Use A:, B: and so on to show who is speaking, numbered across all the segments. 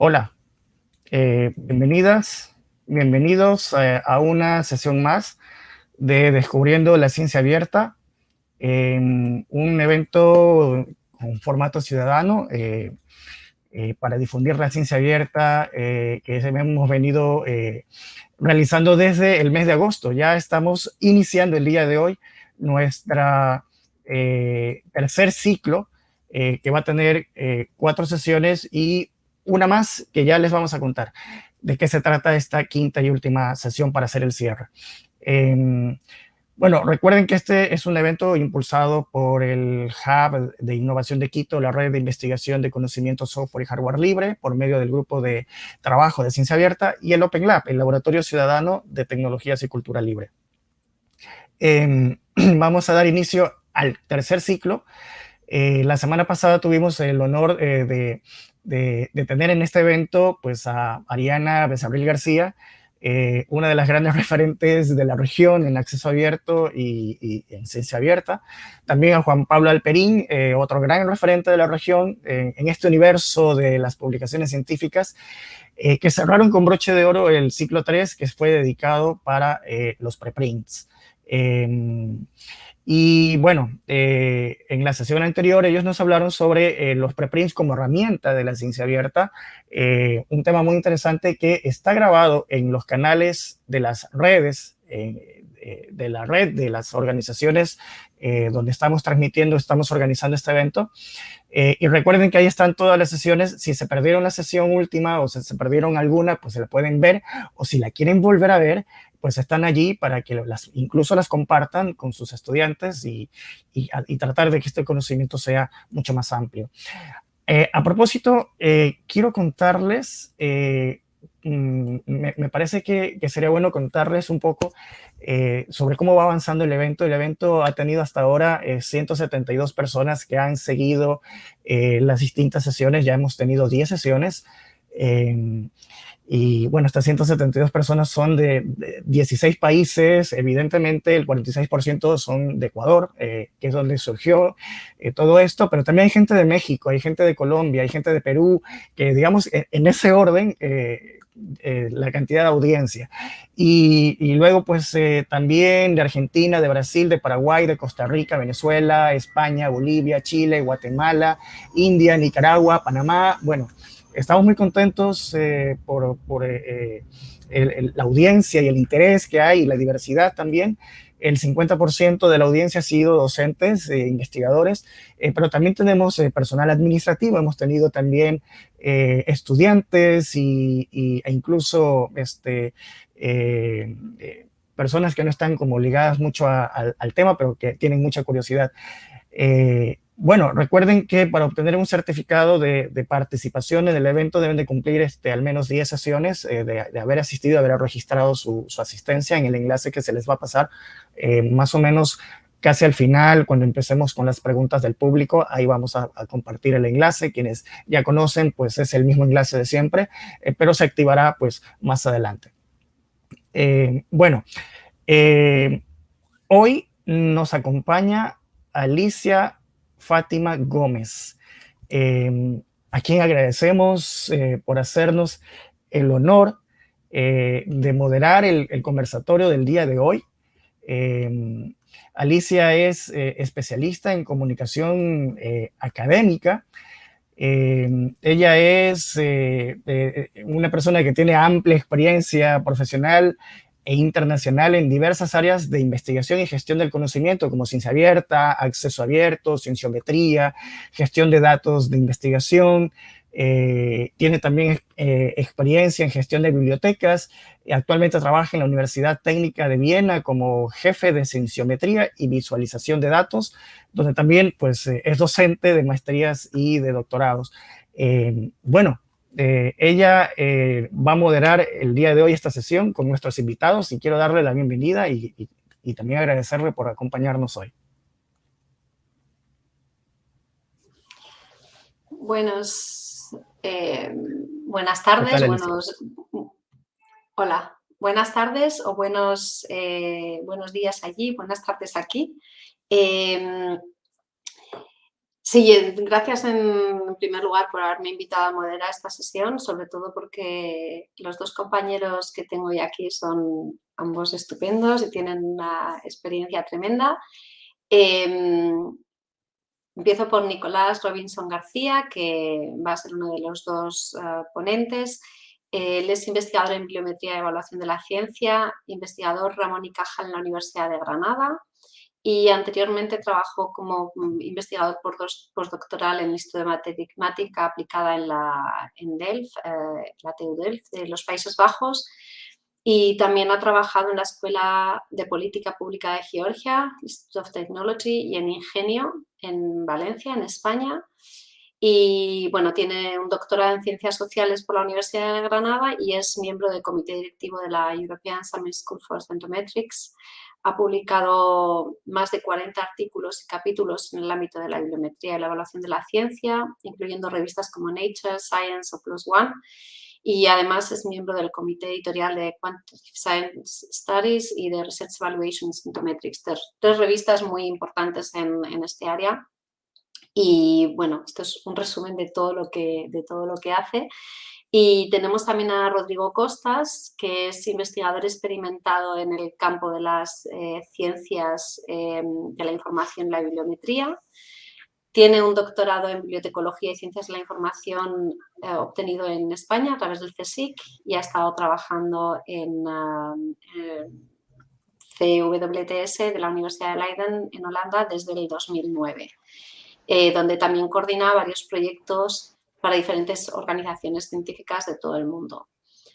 A: Hola, eh, bienvenidas, bienvenidos eh, a una sesión más de Descubriendo la Ciencia Abierta, un evento con formato ciudadano eh, para difundir la ciencia abierta que hemos venido realizando desde el mes de agosto. Ya estamos iniciando el día de hoy nuestra tercer ciclo que va a tener cuatro sesiones y una más que ya les vamos a contar de qué se trata esta quinta y última sesión para hacer el cierre. Em, bueno, recuerden que este es un evento impulsado por el Hub de Innovación de Quito, la red de investigación de conocimiento software y hardware libre, por medio del grupo de trabajo de ciencia abierta, y el Open Lab, el Laboratorio Ciudadano de Tecnologías y Cultura Libre. Em, vamos a dar inicio al tercer ciclo. Eh, la semana pasada tuvimos el honor eh, de de, tener en este evento pues a Ariana Besabril García, eh, una de las grandes referentes de la región en acceso abierto y, en ciencia abierta. También a Juan Pablo Alperín, eh, otro gran referente de la región en este universo de las publicaciones científicas, eh, que cerraron con broche de oro el ciclo 3, que fue dedicado para los preprints. Y bueno, eh, en la sesión anterior ellos nos hablaron sobre eh, los preprints como herramienta de la ciencia abierta, eh, un tema muy interesante que está grabado en los canales de las redes, de la red de las organizaciones donde estamos transmitiendo, estamos organizando este evento. y recuerden que ahí están todas las sesiones. Si se perdieron la sesión última o si se perdieron alguna, pues se la pueden ver. O si la quieren volver a ver, pues están allí para que las, incluso las compartan con sus estudiantes y, tratar de que este conocimiento sea mucho más amplio. Eh, a propósito, eh, quiero contarles, eh, mm, me, parece que, sería bueno contarles un poco sobre cómo va avanzando el evento. El evento ha tenido hasta ahora 172 personas que han seguido las distintas sesiones, ya hemos tenido 10 sesiones. Y bueno, estas 172 personas son de, 16 países, evidentemente el 46% son de Ecuador, eh, que es donde surgió eh, todo esto, pero también hay gente de México, hay gente de Colombia, hay gente de Perú, que digamos en, ese orden eh, la cantidad de audiencia. Y, y luego pues también de Argentina, de Brasil, de Paraguay, de Costa Rica, Venezuela, España, Bolivia, Chile, Guatemala, India, Nicaragua, Panamá, bueno, estamos muy contentos eh, por, eh, eh, la audiencia y el interés que hay y la diversidad también. El 50% de la audiencia ha sido docentes, e investigadores, pero también tenemos personal administrativo, hemos tenido también estudiantes y, e incluso este, personas que no están como ligadas mucho al tema, pero que tienen mucha curiosidad. Bueno, recuerden que para obtener un certificado de, participación en el evento deben de cumplir este, al menos 10 sesiones eh, de, haber asistido, haber registrado su, asistencia en el enlace que se les va a pasar eh, más o menos casi al final, cuando empecemos con las preguntas del público, ahí vamos a, compartir el enlace. Quienes ya conocen, pues es el mismo enlace de siempre, eh, pero se activará pues más adelante. bueno, hoy nos acompaña Alicia Fátima Gómez, em, a quien agradecemos eh, por hacernos el honor eh, de moderar el, conversatorio del día de hoy. Em, Alicia es eh, especialista en comunicación académica. Em, ella es una persona que tiene amplia experiencia profesional e internacional en diversas áreas de investigación y gestión del conocimiento, como ciencia abierta, acceso abierto, cienciometría, gestión de datos de investigación. Eh, tiene también eh, experiencia en gestión de bibliotecas. Actualmente trabaja en la Universidad Técnica de Viena como jefe de cienciometría y visualización de datos, donde también pues, eh, es docente de maestrías y de doctorados. bueno, eh, ella eh, va a moderar el día de hoy esta sesión con nuestros invitados y quiero darle la bienvenida y, también agradecerle por acompañarnos hoy.
B: Buenos, eh, buenas tardes, buenos, hola, buenas tardes o buenos, buenos días allí, buenas tardes aquí. Sí, gracias en primer lugar por haberme invitado a moderar esta sesión, sobre todo porque los dos compañeros que tengo hoy aquí son ambos estupendos y tienen una experiencia tremenda. Em, empiezo por Nicolás Robinson García, que va a ser uno de los dos eh, ponentes. Él es investigador en Biometría y Evaluación de la Ciencia, investigador Ramón y Cajal en la Universidad de Granada y anteriormente trabajó como investigador postdoctoral en el Instituto de Matemática aplicada en, la, en Delft, eh, la TU Delft de los Países Bajos y también ha trabajado en la Escuela de Política Pública de Georgia, Institute of Technology y en Ingenio en Valencia, en España. Y bueno, tiene un doctorado en Ciencias Sociales por la Universidad de Granada y es miembro del comité directivo de la European Summer School for Centrometrics, ha publicado más de 40 artículos y capítulos en el ámbito de la bibliometría y la evaluación de la ciencia, incluyendo revistas como Nature, Science o Plus One, y además es miembro del comité editorial de Quantitative Science Studies y de Research Evaluation Symptometrics, tres, revistas muy importantes en, en, este área. Y bueno, esto es un resumen de todo lo que, de todo lo que hace. Y tenemos también a Rodrigo Costas, que es investigador experimentado en el campo de las eh, ciencias eh, de la información y la bibliometría. Tiene un doctorado en bibliotecología y ciencias de la información eh, obtenido en España a través del CSIC y ha estado trabajando en CWTS de la Universidad de Leiden en Holanda desde el 2009, donde también coordina varios proyectos para diferentes organizaciones científicas de todo el mundo.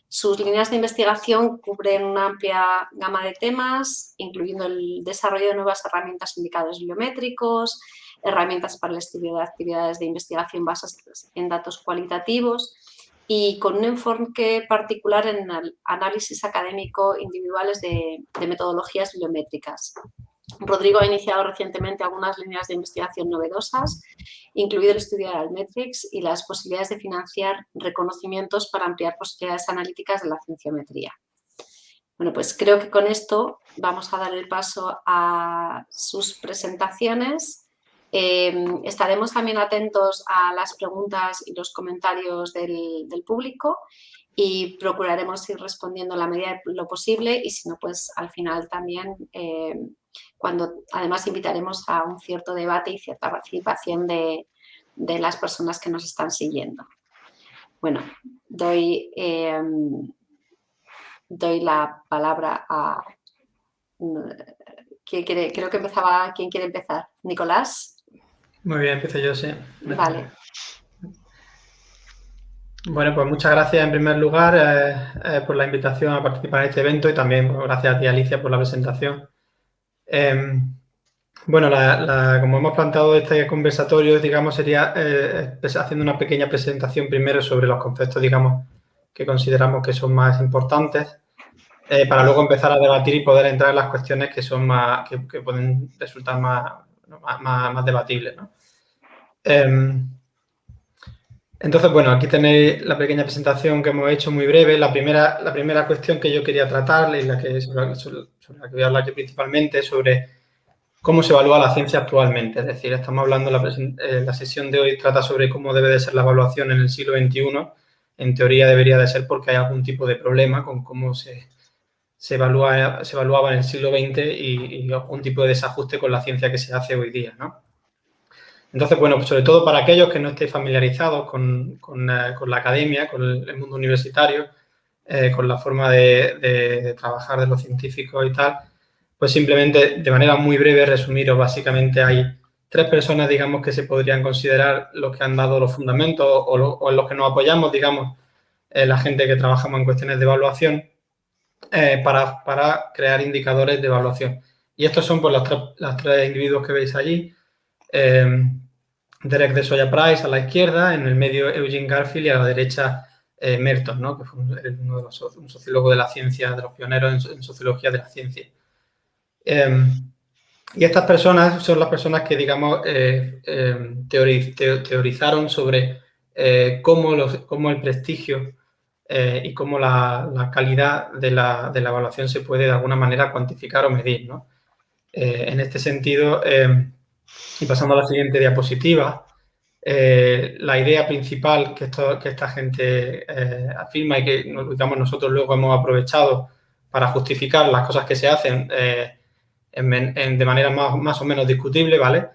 B: Sus líneas de investigación cubren una amplia gama de temas, incluyendo el desarrollo de nuevas herramientas indicadores biométricos, herramientas para el estudio de actividades de investigación basadas en datos cualitativos y con un enfoque particular en el análisis académico individuales de, de metodologías biométricas. Rodrigo ha iniciado recientemente algunas líneas de investigación novedosas, incluido el estudio de Altmetrics y las posibilidades de financiar reconocimientos para ampliar posibilidades analíticas de la cienciometría. Bueno, pues creo que con esto vamos a dar el paso a sus presentaciones. Em, estaremos también atentos a las preguntas y los comentarios del, público y procuraremos ir respondiendo la medida de lo posible y si no, pues al final también em, cuando además invitaremos a un cierto debate y cierta participación de, las personas que nos están siguiendo. Bueno, doy, em, doy la palabra a... ¿quién quiere? Creo que empezaba... ¿Quién quiere empezar? ¿Nicolás?
C: Muy bien, empiezo yo, sí.
B: Vale.
C: Bueno, pues muchas gracias en primer lugar eh, eh, por la invitación a participar en este evento y también gracias a ti, Alicia, por la presentación. Em, bueno, como hemos planteado este conversatorio, digamos, sería eh, haciendo una pequeña presentación primero sobre los conceptos, digamos, que consideramos que son más importantes, eh, para luego empezar a debatir y poder entrar en las cuestiones que son más, que, pueden resultar más, más, debatibles. Em, entonces, bueno, aquí tenéis la pequeña presentación que hemos hecho muy breve. La primera, la primera cuestión que yo quería tratar y la que, sobre la que voy a hablar yo principalmente, sobre cómo se evalúa la ciencia actualmente. Es decir, estamos hablando, la, eh, la sesión de hoy trata sobre cómo debe de ser la evaluación en el siglo XXI. En teoría debería de ser porque hay algún tipo de problema con cómo se, se, evalúa, se evaluaba en el siglo XX y, algún tipo de desajuste con la ciencia que se hace hoy día, ¿no? Entonces, bueno, pues sobre todo para aquellos que no estén familiarizados con, con, eh, la academia, con el mundo universitario, eh, con la forma de, trabajar de los científicos y tal, pues simplemente de manera muy breve resumiros, básicamente hay tres personas, digamos, que se podrían considerar los que han dado los fundamentos o, en los que nos apoyamos, digamos, eh, la gente que trabajamos en cuestiones de evaluación eh, para, crear indicadores de evaluación. Y estos son pues, los, tres, individuos que veis allí. Derek de Soya Price a la izquierda, en el medio Eugene Garfield y a la derecha eh, Merton, ¿no? que fue uno de los, un sociólogo de la ciencia, de los pioneros en, sociología de la ciencia. Em, y estas personas son las personas que, digamos, eh, em, teorizaron sobre eh, cómo, el prestigio y cómo la, calidad de la, de la, evaluación se puede de alguna manera cuantificar o medir. ¿no? en este sentido, em, Y pasando a la siguiente diapositiva, eh, la idea principal que, que esta gente eh, afirma y que digamos, nosotros luego hemos aprovechado para justificar las cosas que se hacen eh, de manera más, más, o menos discutible, ¿vale?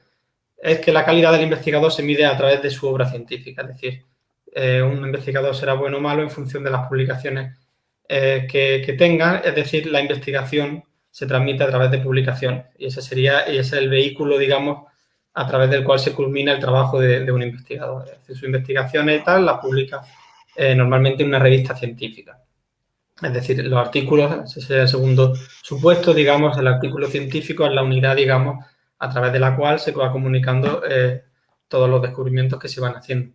C: Es que la calidad del investigador se mide a través de su obra científica, es decir, un investigador será bueno o malo en función de las publicaciones que, que tenga, es decir, la investigación se transmite a través de publicaciones. Y ese sería y ese es el vehículo, digamos, a través del cual se culmina el trabajo de, un investigador. Es decir, su investigación y tal la publica eh, normalmente en una revista científica. Es decir, los artículos, ese es el segundo supuesto, digamos, el artículo científico es la unidad, digamos, a través de la cual se va comunicando eh, todos los descubrimientos que se van haciendo.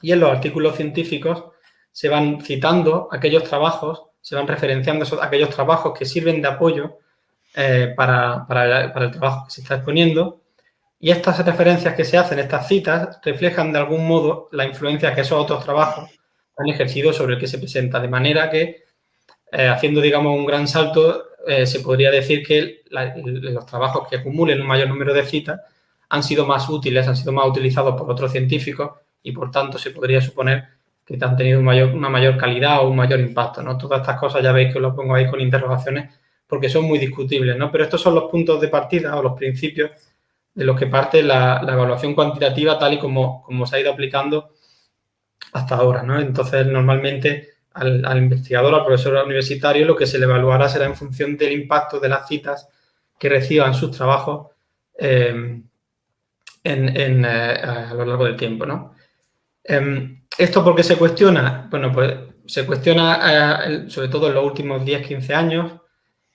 C: Y en los artículos científicos se van citando aquellos trabajos, se van referenciando aquellos trabajos que sirven de apoyo eh, para, para el trabajo que se está exponiendo y estas referencias que se hacen, estas citas, reflejan de algún modo la influencia que esos otros trabajos han ejercido sobre el que se presenta. De manera que, eh, haciendo, digamos, un gran salto, eh, se podría decir que los trabajos que acumulen un mayor número de citas han sido más útiles, han sido más utilizados por otros científicos y, por tanto, se podría suponer que han tenido una mayor calidad o un mayor impacto. ¿no? Todas estas cosas ya veis que lo pongo ahí con interrogaciones porque son muy discutibles, ¿no? Pero estos son los puntos de partida o los principios de los que parte la, evaluación cuantitativa tal y como, como, se ha ido aplicando hasta ahora. ¿no? Entonces, normalmente al, investigador, al profesor universitario, lo que se le evaluará será en función del impacto de las citas que reciban sus trabajos eh, en, eh, a lo largo del tiempo. ¿no? Em, ¿Esto por qué se cuestiona? Bueno, pues se cuestiona eh, sobre todo en los últimos 10-15 años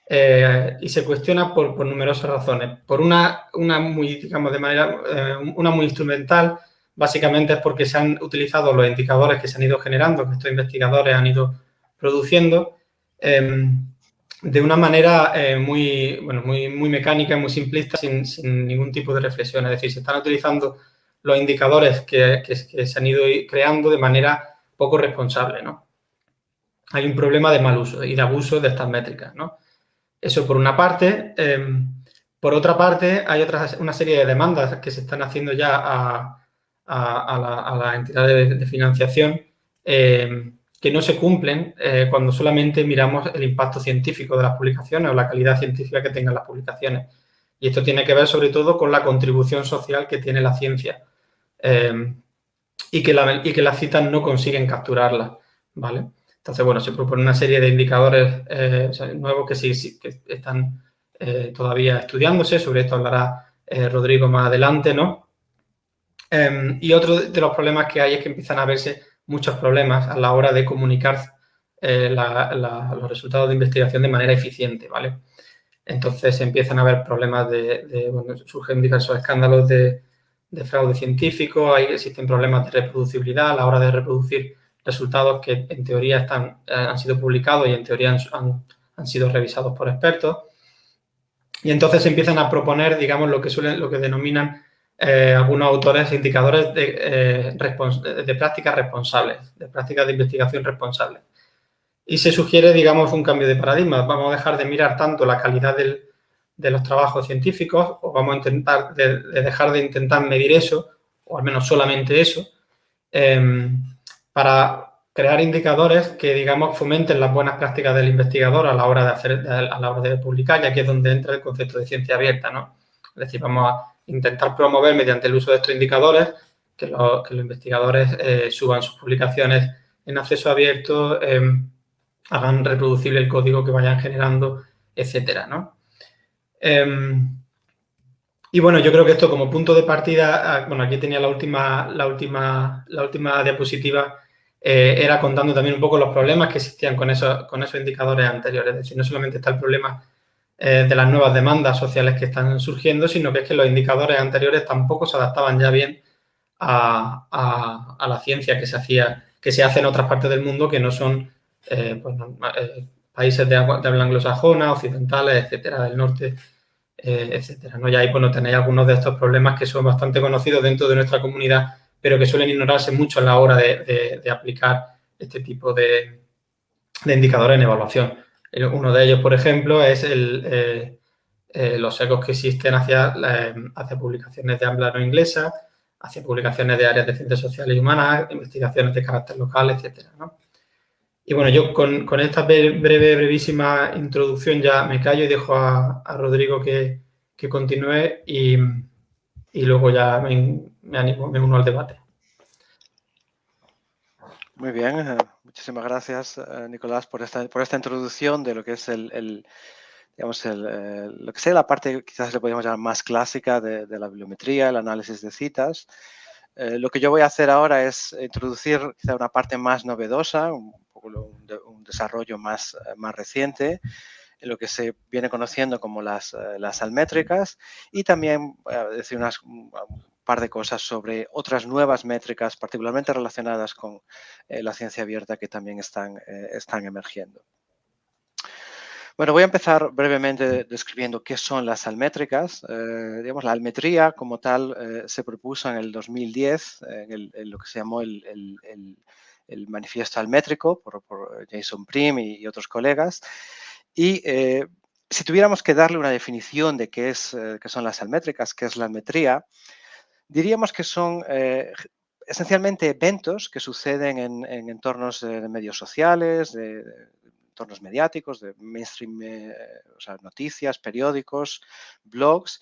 C: eh, y se cuestiona por, numerosas razones. Por una, una muy, digamos, de manera, eh, una muy instrumental, básicamente es porque se han utilizado los indicadores que se han ido generando, que estos investigadores han ido produciendo, em, de una manera eh, muy, bueno, muy, muy mecánica muy simplista, sin, sin, ningún tipo de reflexión. Es decir, se están utilizando los indicadores que, que, que se han ido creando de manera poco responsable, ¿no? Hay un problema de mal uso y de abuso de estas métricas, ¿no? Eso por una parte. Em, por otra parte, hay otra, una serie de demandas que se están haciendo ya a, la, entidad de, financiación em, que no se cumplen eh, cuando solamente miramos el impacto científico de las publicaciones o la calidad científica que tengan las publicaciones. Y esto tiene que ver sobre todo con la contribución social que tiene la ciencia em, y, que y que las citas no consiguen capturarla, ¿vale? Entonces, bueno, se propone una serie de indicadores eh, nuevos que sí, que están eh, todavía estudiándose. Sobre esto hablará eh, Rodrigo más adelante, ¿no? Em, y otro de los problemas que hay es que empiezan a verse muchos problemas a la hora de comunicar los resultados de investigación de manera eficiente, ¿vale? Entonces empiezan a haber problemas de, bueno, surgen diversos escándalos de, de fraude científico, hay, existen problemas de reproducibilidad a la hora de reproducir resultados que en teoría están, eh, han sido publicados y en teoría han, han, sido revisados por expertos. Y entonces empiezan a proponer, digamos, lo que, suelen, lo que denominan eh, algunos autores indicadores de, eh, de prácticas responsables, de prácticas de investigación responsables. Y se sugiere, digamos, un cambio de paradigma. Vamos a dejar de mirar tanto la calidad del, de los trabajos científicos o vamos a intentar de, dejar de intentar medir eso, o al menos solamente eso, para crear indicadores que, digamos, fomenten las buenas prácticas del investigador a la hora de hacer, a la hora de publicar, y aquí es donde entra el concepto de ciencia abierta, ¿no? Es decir, vamos a intentar promover mediante el uso de estos indicadores que, los investigadores eh, suban sus publicaciones en acceso abierto, em, hagan reproducible el código que vayan generando, etcétera, ¿no? Em, y bueno, yo creo que esto como punto de partida, ah, bueno, aquí tenía la última, la última, la última diapositiva, eh, era contando también un poco los problemas que existían con esos, con esos indicadores anteriores. Es decir, no solamente está el problema eh, de las nuevas demandas sociales que están surgiendo, sino que es que los indicadores anteriores tampoco se adaptaban ya bien a, la ciencia que se hacía, que se hace en otras partes del mundo que no son eh, pues, países de, habla anglosajona, occidentales, etcétera, del norte, etcétera. ¿no? Y ahí pues, tenéis algunos de estos problemas que son bastante conocidos dentro de nuestra comunidad pero que suelen ignorarse mucho a la hora de, aplicar este tipo de, indicadores en evaluación. Uno de ellos, por ejemplo, es el, eh, los ecos que existen hacia, hacia publicaciones de habla no inglesa, hacia publicaciones de áreas de ciencias sociales y humanas, investigaciones de carácter local, etcétera, Y bueno, yo con, esta breve, brevísima introducción ya me callo y dejo a, Rodrigo que, continúe y, luego ya me, animo, me uno al debate.
D: Muy bien, eh, muchísimas gracias, eh, Nicolás, por esta, por esta introducción de lo que es el, digamos, el, lo que sea la parte, quizás le podríamos llamar más clásica de, la bibliometría, el análisis de citas. Eh, lo que yo voy a hacer ahora es introducir quizá una parte más novedosa, un, poco un, desarrollo más, eh, más reciente, en lo que se viene conociendo como las, eh, las almétricas y también decir unas, un par de cosas sobre otras nuevas métricas, particularmente relacionadas con la ciencia abierta que también están, están emergiendo. Bueno, voy a empezar brevemente describiendo qué son las almétricas. Eh, digamos, la almetría como tal eh, se propuso en el 2010 en, lo que se llamó el, manifiesto almétrico por, Jason Prim y, otros colegas. Y eh, si tuviéramos que darle una definición de qué, es, qué son las almétricas, qué es la almetría, diríamos que son esencialmente eventos que suceden en, entornos de, medios sociales, de, entornos mediáticos, de mainstream, eh, o sea, noticias, periódicos, blogs,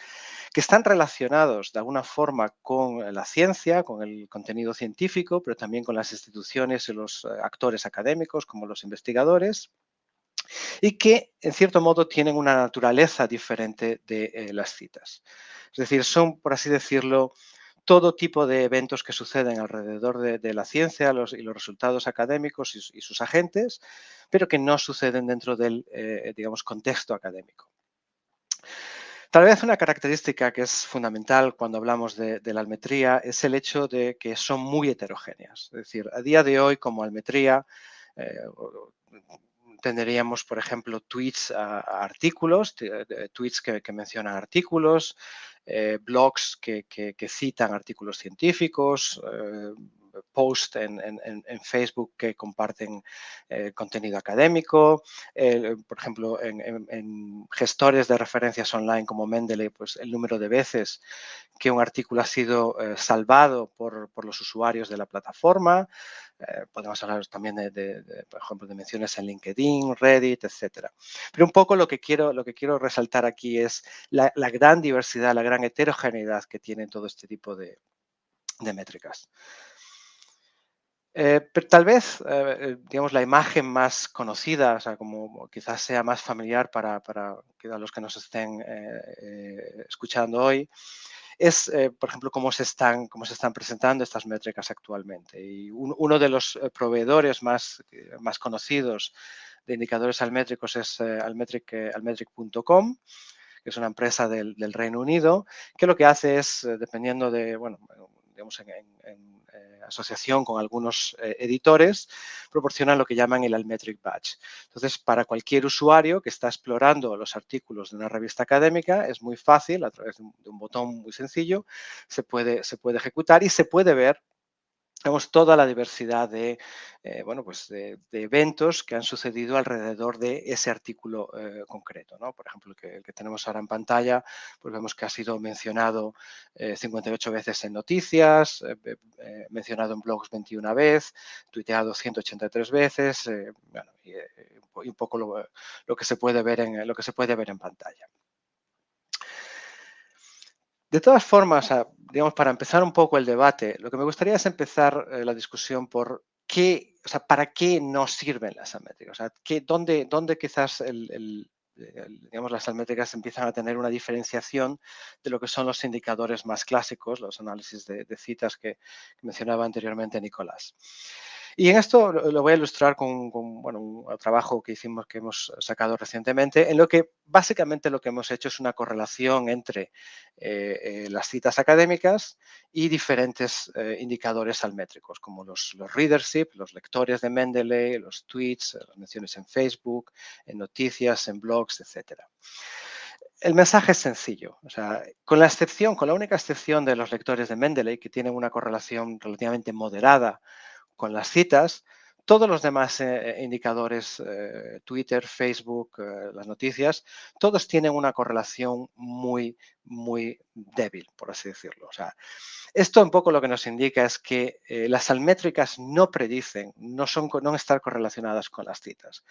D: que están relacionados de alguna forma con la ciencia, con el contenido científico, pero también con las instituciones y los eh, actores académicos, como los investigadores, y que, en cierto modo, tienen una naturaleza diferente de eh, las citas. Es decir, son, por así decirlo, todo tipo de eventos que suceden alrededor de, la ciencia y los resultados académicos y, sus agentes, pero que no suceden dentro del, eh, digamos, contexto académico. Tal vez una característica que es fundamental cuando hablamos de, la almetría es el hecho de que son muy heterogéneas. Es decir, a día de hoy como almetría eh, tendríamos, por ejemplo, tweets a, artículos, tweets que, mencionan artículos, eh, blogs que, citan artículos científicos, eh, posts en, Facebook que comparten eh, contenido académico, por ejemplo, en, gestores de referencias online como Mendeley, pues el número de veces que un artículo ha sido salvado por, los usuarios de la plataforma, podemos hablar también de, por ejemplo, de menciones en LinkedIn, Reddit, etcétera. Pero un poco lo que quiero, lo que quiero resaltar aquí es la, gran diversidad, la gran heterogeneidad que tienen todo este tipo de métricas. Eh, pero tal vez, eh, eh, digamos, la imagen más conocida, o sea, como quizás sea más familiar para, para los que nos estén escuchando hoy, es, por ejemplo, cómo se, están, cómo se están presentando estas métricas actualmente. Y uno de los proveedores más, más conocidos de indicadores almétricos es almetric.com, que es una empresa del, del, Reino Unido, que lo que hace es, dependiendo de, bueno, en, eh, asociación con algunos eh, editores, proporcionan lo que llaman el Almetric Badge. Entonces, para cualquier usuario que está explorando los artículos de una revista académica, es muy fácil, a través de un, botón muy sencillo, se puede, se puede ejecutar y se puede ver tenemos toda la diversidad de, eh, bueno, pues de, eventos que han sucedido alrededor de ese artículo eh, concreto. ¿no? Por ejemplo, el que, tenemos ahora en pantalla, pues vemos que ha sido mencionado 58 eh, veces en noticias, mencionado en blogs 21 veces, tuiteado 183 veces, bueno, y, un poco lo, que se puede ver en, lo que se puede ver en pantalla. De todas formas, digamos, para empezar un poco el debate, lo que me gustaría es empezar eh, la discusión por qué, o sea, para qué nos sirven las almétricas. O sea, dónde, dónde, quizás digamos, las almétricas empiezan a tener una diferenciación de lo que son los indicadores más clásicos, los análisis de, citas que mencionaba anteriormente Nicolás. Y en esto lo voy a ilustrar con, un trabajo que hicimos, que hemos sacado recientemente, en lo que básicamente lo que hemos hecho es una correlación entre eh, eh, las citas académicas y diferentes eh, indicadores almétricos, como los, los, readership, los lectores de Mendeley, los tweets, las menciones en Facebook, en noticias, en blogs, etcétera. El mensaje es sencillo, o sea, con la excepción, con la única excepción de los lectores de Mendeley, que tienen una correlación relativamente moderada con las citas, todos los demás eh, eh, indicadores, eh, Twitter, Facebook, las noticias, todos tienen una correlación muy, muy débil, por así decirlo. O sea, esto un poco lo que nos indica es que las almétricas no predicen, no, son, no están correlacionadas con las citas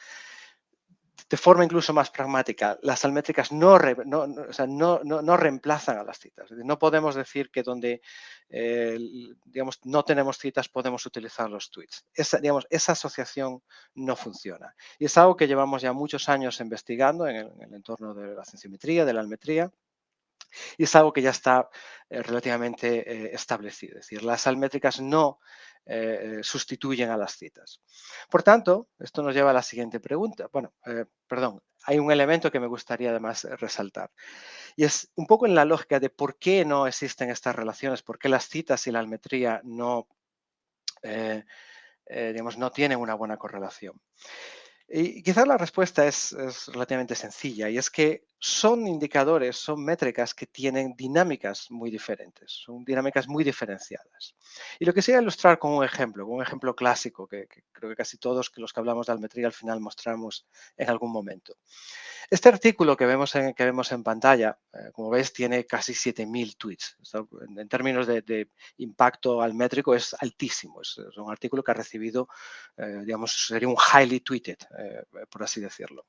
D: de forma incluso más pragmática, las almétricas no, no, reemplazan a las citas. No podemos decir que donde eh, digamos, no tenemos citas podemos utilizar los tweets. Esa, digamos, esa asociación no funciona. Y es algo que llevamos ya muchos años investigando en el, entorno de la cienciometría, de la almetría, y es algo que ya está eh, relativamente eh, establecido. Es decir, las almétricas no eh, sustituyen a las citas. Por tanto, esto nos lleva a la siguiente pregunta. Bueno, perdón, hay un elemento que me gustaría además resaltar. Y es un poco en la lógica de por qué no existen estas relaciones, por qué las citas y la almetría no, digamos, no tienen una buena correlación. Y quizás la respuesta es, relativamente sencilla y es que son indicadores, son métricas que tienen dinámicas muy diferentes, son dinámicas muy diferenciadas. Y lo que quisiera ilustrar con un ejemplo, con un ejemplo clásico que, creo que casi todos los que hablamos de almetría al final mostramos en algún momento. Este artículo que vemos en, que vemos en pantalla, eh, como veis, tiene casi 7.000 tweets. en, términos de, impacto almétrico es altísimo. Es, un artículo que ha recibido, eh, digamos, sería un highly tweeted, eh, por así decirlo.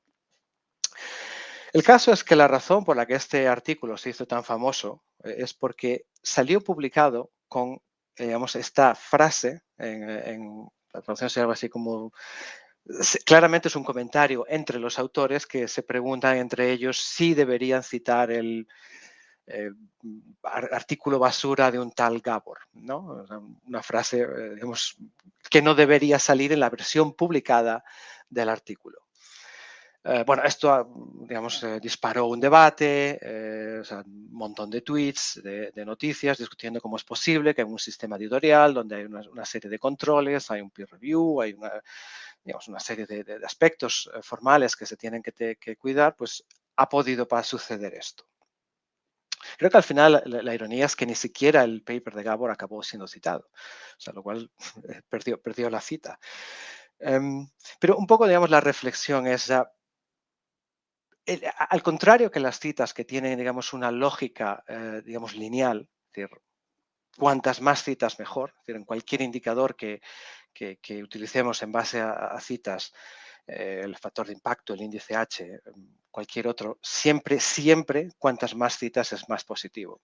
D: El caso es que la razón por la que este artículo se hizo tan famoso es porque salió publicado con, digamos, esta frase en, la traducción sería algo así como claramente es un comentario entre los autores que se preguntan entre ellos si deberían citar el eh, artículo basura de un tal Gabor, ¿no? Una frase, eh, digamos, que no debería salir en la versión publicada del artículo. Eh, bueno, esto, ah, digamos, disparó un debate, un montón de tweets, de, noticias, discutiendo cómo es posible que en un sistema editorial donde hay una, una, serie de controles, hay un peer review, hay una, digamos, una serie de, aspectos eh, formales que se tienen que, cuidar, pues ha podido suceder esto. Creo que al final la, ironía es que ni siquiera el paper de Gabor acabó siendo citado, o sea, lo cual eh, perdió, la cita. Em, pero un poco, digamos, la reflexión es, al contrario que las citas que tienen, digamos, una lógica, eh, digamos, lineal, es decir, cuantas más citas mejor, en cualquier indicador que, que, utilicemos en base a, citas, eh, el factor de impacto, el índice H, cualquier otro, siempre, siempre, cuantas más citas es más positivo.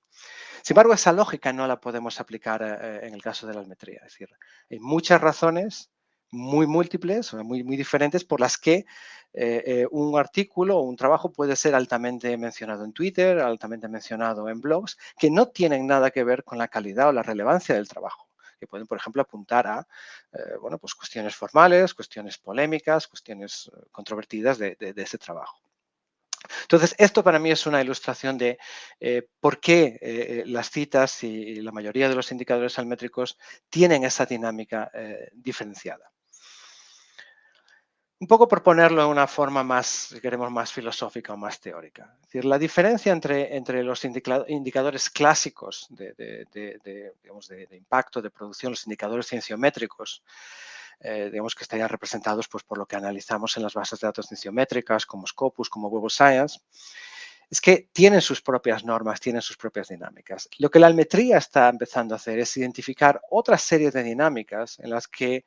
D: Sin embargo, esa lógica no la podemos aplicar eh, en el caso de la almetría. Es decir, hay muchas razones muy múltiples, muy, muy diferentes, por las que eh, un artículo o un trabajo puede ser altamente mencionado en Twitter, altamente mencionado en blogs, que no tienen nada que ver con la calidad o la relevancia del trabajo que pueden, por ejemplo, apuntar a eh, bueno, pues cuestiones formales, cuestiones polémicas, cuestiones eh, controvertidas de, ese trabajo. Entonces, esto para mí es una ilustración de eh, por qué las citas y, la mayoría de los indicadores almétricos tienen esa dinámica diferenciada. Un poco por ponerlo de una forma más, si queremos, más filosófica o más teórica. Es decir, la diferencia entre, entre los indicadores clásicos de, impacto, de producción, los indicadores cienciométricos, eh, digamos que estarían representados pues, por lo que analizamos en las bases de datos cienciométricas, como Scopus, como Web of Science, es que tienen sus propias normas, tienen sus propias dinámicas. Lo que la almetría está empezando a hacer es identificar otra serie de dinámicas en las que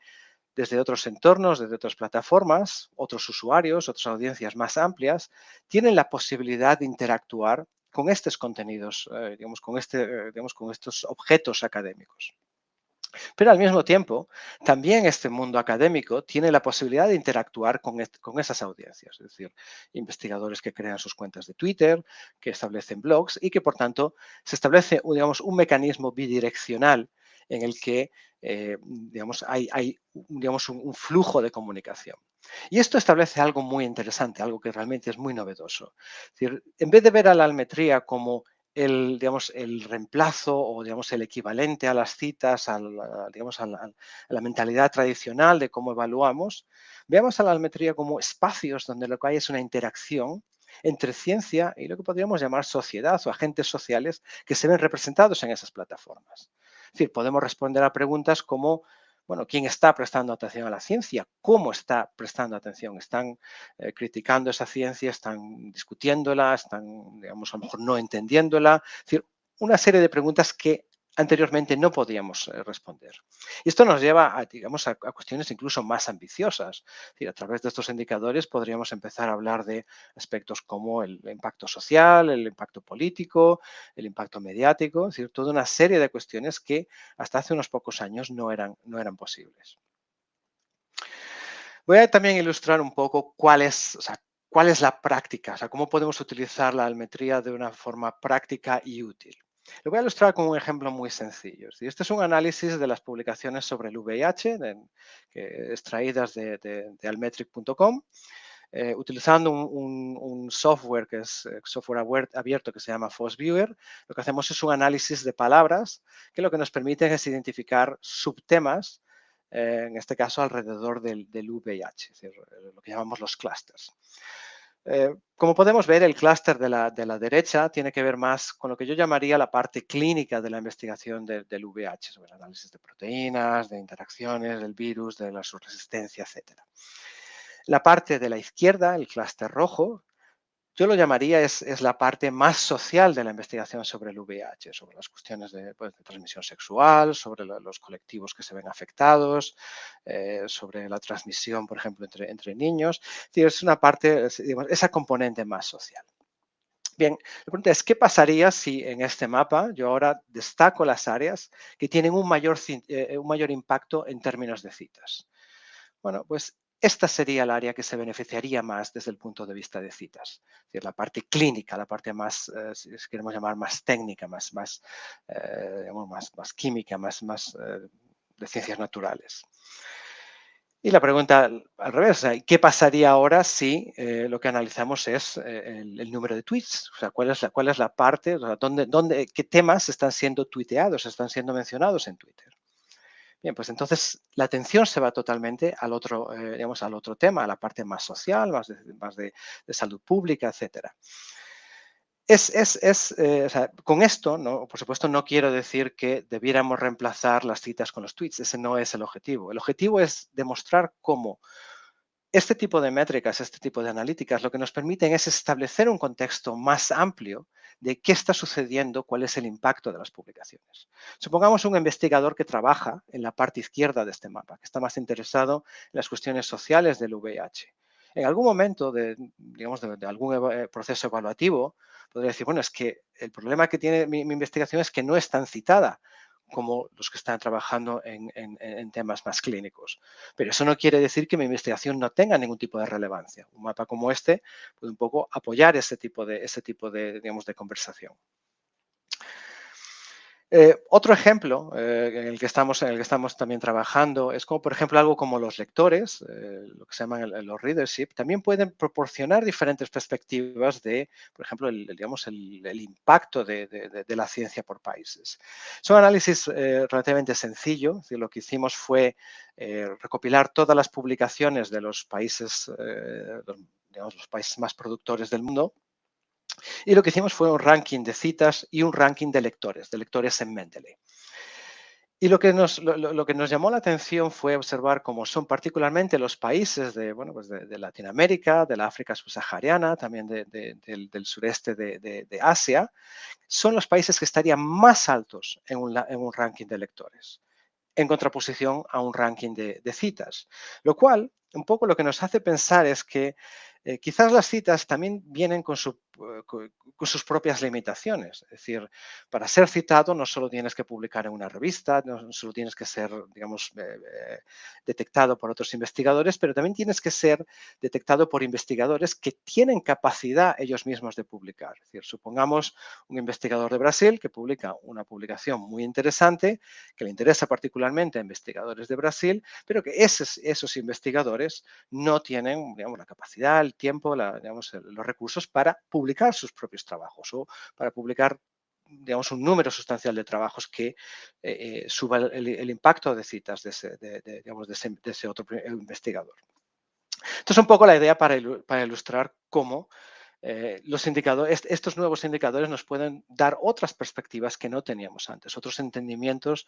D: desde otros entornos, desde otras plataformas, otros usuarios, otras audiencias más amplias, tienen la posibilidad de interactuar con estos contenidos, eh, digamos, con, este, eh, digamos, con estos objetos académicos. Pero al mismo tiempo, también este mundo académico tiene la posibilidad de interactuar con, con, esas audiencias, es decir, investigadores que crean sus cuentas de Twitter, que establecen blogs y que, por tanto, se establece digamos, un mecanismo bidireccional en el que eh, digamos, hay, digamos, un, flujo de comunicación. Y esto establece algo muy interesante, algo que realmente es muy novedoso. en vez de ver a la almetría como el, digamos, el reemplazo o digamos, el equivalente a las citas, a la, digamos, a la, mentalidad tradicional de cómo evaluamos, veamos a la almetría como espacios donde lo que hay es una interacción entre ciencia y lo que podríamos llamar sociedad o agentes sociales que se ven representados en esas plataformas. Es decir, podemos responder a preguntas como, bueno, quién está prestando atención a la ciencia, cómo está prestando atención, están eh, criticando esa ciencia, están discutiéndola, están, digamos, a lo mejor no entendiéndola. Es decir, una serie de preguntas que anteriormente no podíamos eh, responder. Y esto nos lleva a, digamos, a, cuestiones incluso más ambiciosas. a través de estos indicadores podríamos empezar a hablar de aspectos como el impacto social, el impacto político, el impacto mediático, es decir, toda una serie de cuestiones que hasta hace unos pocos años no eran, no eran posibles. Voy a también ilustrar un poco cuál es, cuál es la práctica, o sea, cómo podemos utilizar la almetría de una forma práctica y útil. Lo voy a ilustrar con un ejemplo muy sencillo. Este es un análisis de las publicaciones sobre el VIH extraídas de, almetric.com. Eh, utilizando un, software que es eh, software abierto que se llama FOSViewer, lo que hacemos es un análisis de palabras que lo que nos permite es identificar subtemas, eh, en este caso alrededor del, del VIH, es decir, lo que llamamos los clusters. Eh, como podemos ver, el clúster de la, derecha tiene que ver más con lo que yo llamaría la parte clínica de la investigación del VIH, sobre el análisis de proteínas, de interacciones, del virus, de la su resistencia, etc. La parte de la izquierda, el clúster rojo, yo lo llamaría es, la parte más social de la investigación sobre el VIH, sobre las cuestiones de, pues, transmisión sexual, sobre los colectivos que se ven afectados, eh, sobre la transmisión, por ejemplo, entre, entre niños. Es una parte, esa componente más social. Bien, la pregunta es, ¿qué pasaría si en este mapa yo ahora destaco las áreas que tienen un mayor, eh, un mayor impacto en términos de citas? Bueno, pues esta sería el área que se beneficiaría más desde el punto de vista de citas. Es decir, la parte clínica, la parte más, eh, si queremos llamar más técnica, más, más, eh, más, más, química, más, más eh, de ciencias naturales. Y la pregunta al revés, ¿qué pasaría ahora si lo que analizamos es el, número de tweets? O sea, ¿cuál es la, cuál es la parte, dónde, dónde, qué temas están siendo tuiteados, están siendo mencionados en Twitter? Bien, pues entonces la atención se va totalmente al otro, eh, digamos, al otro tema, a la parte más social, más de, más de, salud pública, etcétera. Es, es, es eh, con esto, ¿no? por supuesto, no quiero decir que debiéramos reemplazar las citas con los tweets. Ese no es el objetivo. El objetivo es demostrar cómo este tipo de métricas, este tipo de analíticas, lo que nos permiten es establecer un contexto más amplio de qué está sucediendo, cuál es el impacto de las publicaciones. Supongamos un investigador que trabaja en la parte izquierda de este mapa, que está más interesado en las cuestiones sociales del VIH. En algún momento de, digamos, de, algún eh, proceso evaluativo, podría decir, bueno, es que el problema que tiene mi, mi investigación es que no es tan citada como los que están trabajando en, temas más clínicos. Pero eso no quiere decir que mi investigación no tenga ningún tipo de relevancia. Un mapa como este puede un poco apoyar ese tipo de, ese tipo de, digamos, de conversación. Eh, otro ejemplo eh, en, el que estamos, en el que estamos también trabajando es como, por ejemplo, algo como los lectores, eh, lo que se llaman los readership, también pueden proporcionar diferentes perspectivas de, por ejemplo, el, digamos, el, impacto de, la ciencia por países. Es un análisis relativamente sencillo, lo que hicimos fue recopilar todas las publicaciones de los países, digamos, los países más productores del mundo y lo que hicimos fue un ranking de citas y un ranking de lectores, de lectores en Mendeley. Y lo que, nos, lo, que nos llamó la atención fue observar cómo son particularmente los países de, bueno, pues de, Latinoamérica, de la África subsahariana, también del, sureste de, Asia, son los países que estarían más altos en un, en un ranking de lectores, en contraposición a un ranking de, citas. Lo cual, un poco lo que nos hace pensar es que eh, quizás las citas también vienen con, eh, con, sus propias limitaciones. Es decir, para ser citado no solo tienes que publicar en una revista, no solo tienes que ser, digamos, eh, detectado por otros investigadores, pero también tienes que ser detectado por investigadores que tienen capacidad ellos mismos de publicar. Es decir, supongamos un investigador de Brasil que publica una publicación muy interesante, que le interesa particularmente a investigadores de Brasil, pero que esos, esos investigadores no tienen, digamos, la capacidad, tiempo, digamos, los recursos para publicar sus propios trabajos o para publicar digamos, un número sustancial de trabajos que eh, eh, suba el, impacto de citas de ese, digamos, de ese, otro investigador. Entonces, un poco la idea para, ilustrar cómo eh, los indicadores, estos nuevos indicadores nos pueden dar otras perspectivas que no teníamos antes, otros entendimientos,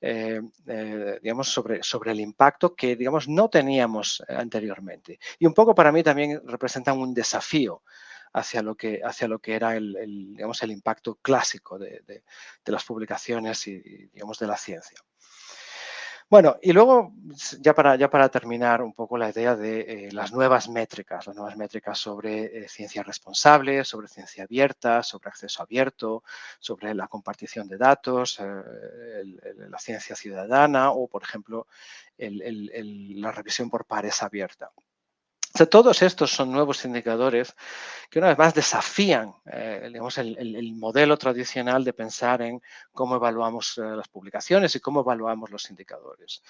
D: eh, eh, digamos, sobre, sobre el impacto que, digamos, no teníamos anteriormente. Y un poco para mí también representan un desafío hacia lo que, hacia lo que era el, digamos, el impacto clásico de, de, las publicaciones y, digamos, de la ciencia. Bueno, y luego, ya para, ya para terminar un poco la idea de eh, las nuevas métricas, las nuevas métricas sobre eh, ciencia responsable, sobre ciencia abierta, sobre acceso abierto, sobre la compartición de datos, eh, la ciencia ciudadana o, por ejemplo, la revisión por pares abierta todos estos son nuevos indicadores que una vez más desafían eh, el, modelo tradicional de pensar en cómo evaluamos eh, las publicaciones y cómo evaluamos los indicadores.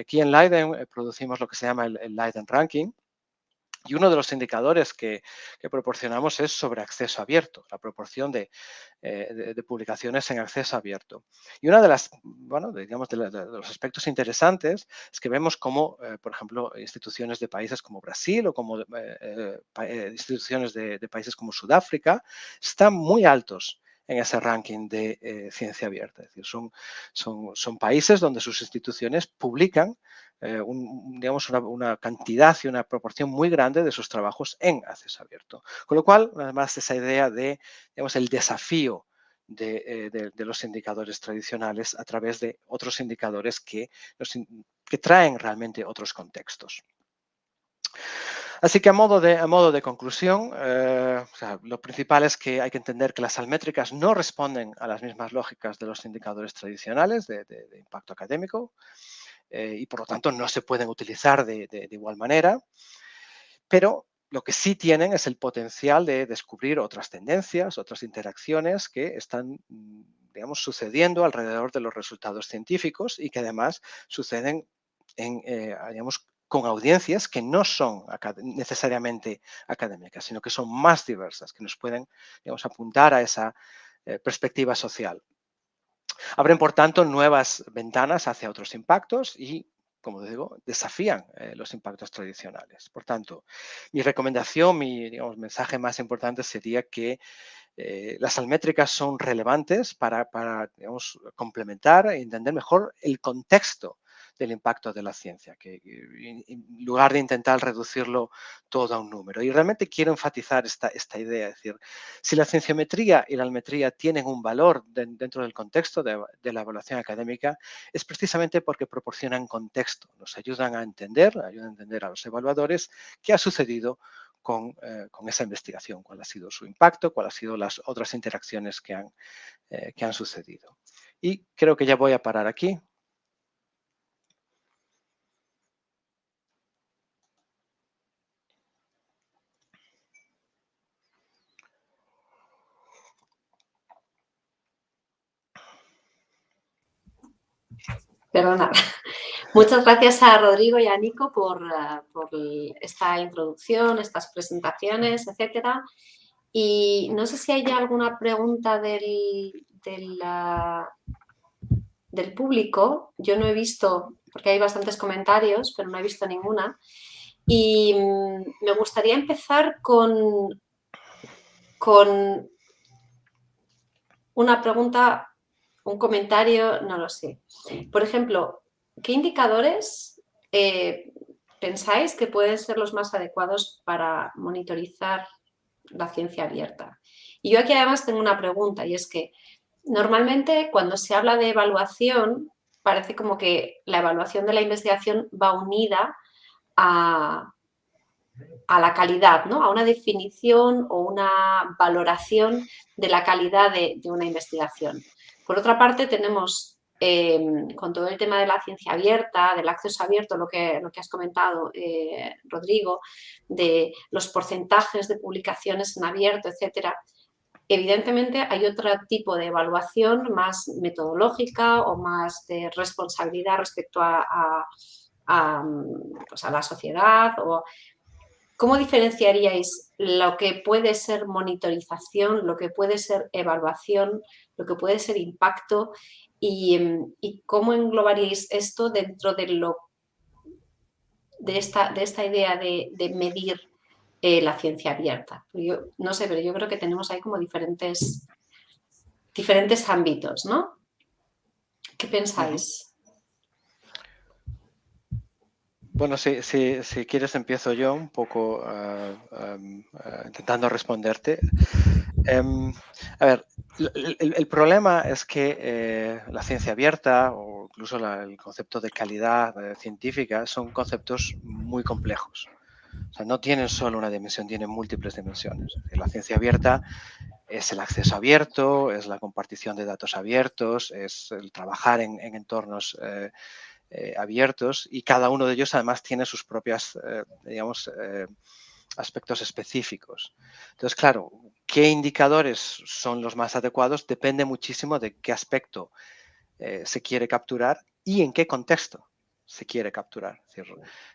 D: aquí en Leiden eh, producimos lo que se llama el, el Leiden Ranking, y uno de los indicadores que, proporcionamos es sobre acceso abierto, la proporción de, eh, publicaciones en acceso abierto. Y uno de, bueno, de, los aspectos interesantes es que vemos cómo, eh, por ejemplo, instituciones de países como Brasil o como eh, instituciones de, países como Sudáfrica están muy altos en ese ranking de ciencia abierta. Es decir, son, son países donde sus instituciones publican eh, digamos una, cantidad y una proporción muy grande de sus trabajos en acceso abierto. Con lo cual, además, esa idea de digamos, el desafío de, eh, los indicadores tradicionales a través de otros indicadores que, que traen realmente otros contextos. Así que a modo de, a modo de conclusión, eh, lo principal es que hay que entender que las almétricas no responden a las mismas lógicas de los indicadores tradicionales de impacto académico. Eh, y por lo tanto no se pueden utilizar de, igual manera, pero lo que sí tienen es el potencial de descubrir otras tendencias, otras interacciones que están, mm, digamos, sucediendo alrededor de los resultados científicos y que además suceden en, eh, digamos, con audiencias que no son necesariamente académicas, sino que son más diversas, que nos pueden digamos, apuntar a esa eh, perspectiva social. Abren, por tanto, nuevas ventanas hacia otros impactos y, como digo, desafían eh, los impactos tradicionales. Por tanto, mi recomendación, mi mensaje más importante sería que eh, las almétricas son relevantes para, para complementar e entender mejor el contexto del impacto de la ciencia, que en lugar de intentar reducirlo todo a un número. Y realmente quiero enfatizar esta, idea, es decir, si la cienciometría y la almetría tienen un valor dentro del contexto de, la evaluación académica, es precisamente porque proporcionan contexto, nos ayudan a entender, ayudan a entender a los evaluadores qué ha sucedido con, eh, esa investigación, cuál ha sido su impacto, cuáles han sido las otras interacciones que han, eh, que han sucedido. Y creo que ya voy a parar aquí.
B: Perdona. Muchas gracias a Rodrigo y a Nico por, eh, esta introducción, estas presentaciones, etcétera. Y no sé si hay alguna pregunta del, del, público. Yo no he visto, porque hay bastantes comentarios, pero no he visto ninguna. Y mm, me gustaría empezar con, con una pregunta un comentario, no lo sé. Por ejemplo, ¿qué indicadores eh, pensáis que pueden ser los más adecuados para monitorizar la ciencia abierta? Y yo aquí además tengo una pregunta y es que normalmente cuando se habla de evaluación parece como que la evaluación de la investigación va unida a, a la calidad, ¿no? a una definición o una valoración de la calidad de una investigación. Por otra parte, tenemos em, con todo el tema de la ciencia abierta, del acceso abierto, lo que, has comentado, eh, Rodrigo, de los porcentajes de publicaciones en abierto, etcétera, evidentemente hay otro tipo de evaluación más metodológica o más de responsabilidad respecto a, a, pues la sociedad o ¿Cómo diferenciaríais lo que puede ser monitorización, lo que puede ser evaluación, lo que puede ser impacto y, em, cómo englobaríais esto dentro de, lo, de, esta, de esta idea de, medir eh, la ciencia abierta. Yo, no sé, pero yo creo que tenemos ahí como diferentes, diferentes ámbitos, ¿no? ¿Qué pensáis?
D: Bueno, si, si, quieres empiezo yo un poco ah, ah, intentando responderte. Em, a ver, el, problema es que eh, la ciencia abierta o incluso el concepto de calidad eh, científica son conceptos muy complejos. O sea, no tienen solo una dimensión, tienen múltiples dimensiones. La ciencia abierta es el acceso abierto, es la compartición de datos abiertos, es el trabajar en, entornos eh, eh, abiertos y cada uno de ellos además tiene sus propias, eh, digamos, aspectos específicos. Entonces, claro, qué indicadores son los más adecuados depende muchísimo de qué aspecto se quiere capturar y en qué contexto se quiere capturar. Es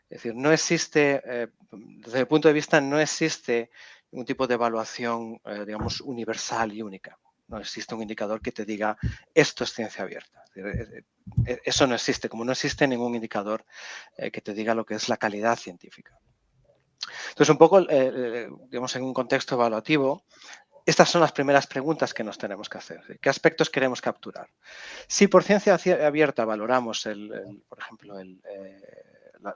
D: decir, no existe, eh, desde el punto de vista, no existe un tipo de evaluación, eh, digamos, universal y única. No existe un indicador que te diga, esto es ciencia abierta. Eh, eso no existe, como no existe ningún indicador que te diga lo que es la calidad científica. Entonces, un poco, digamos, en un contexto evaluativo, estas son las primeras preguntas que nos tenemos que hacer. ¿Qué aspectos queremos capturar? Si por ciencia abierta valoramos, el, por ejemplo, eh,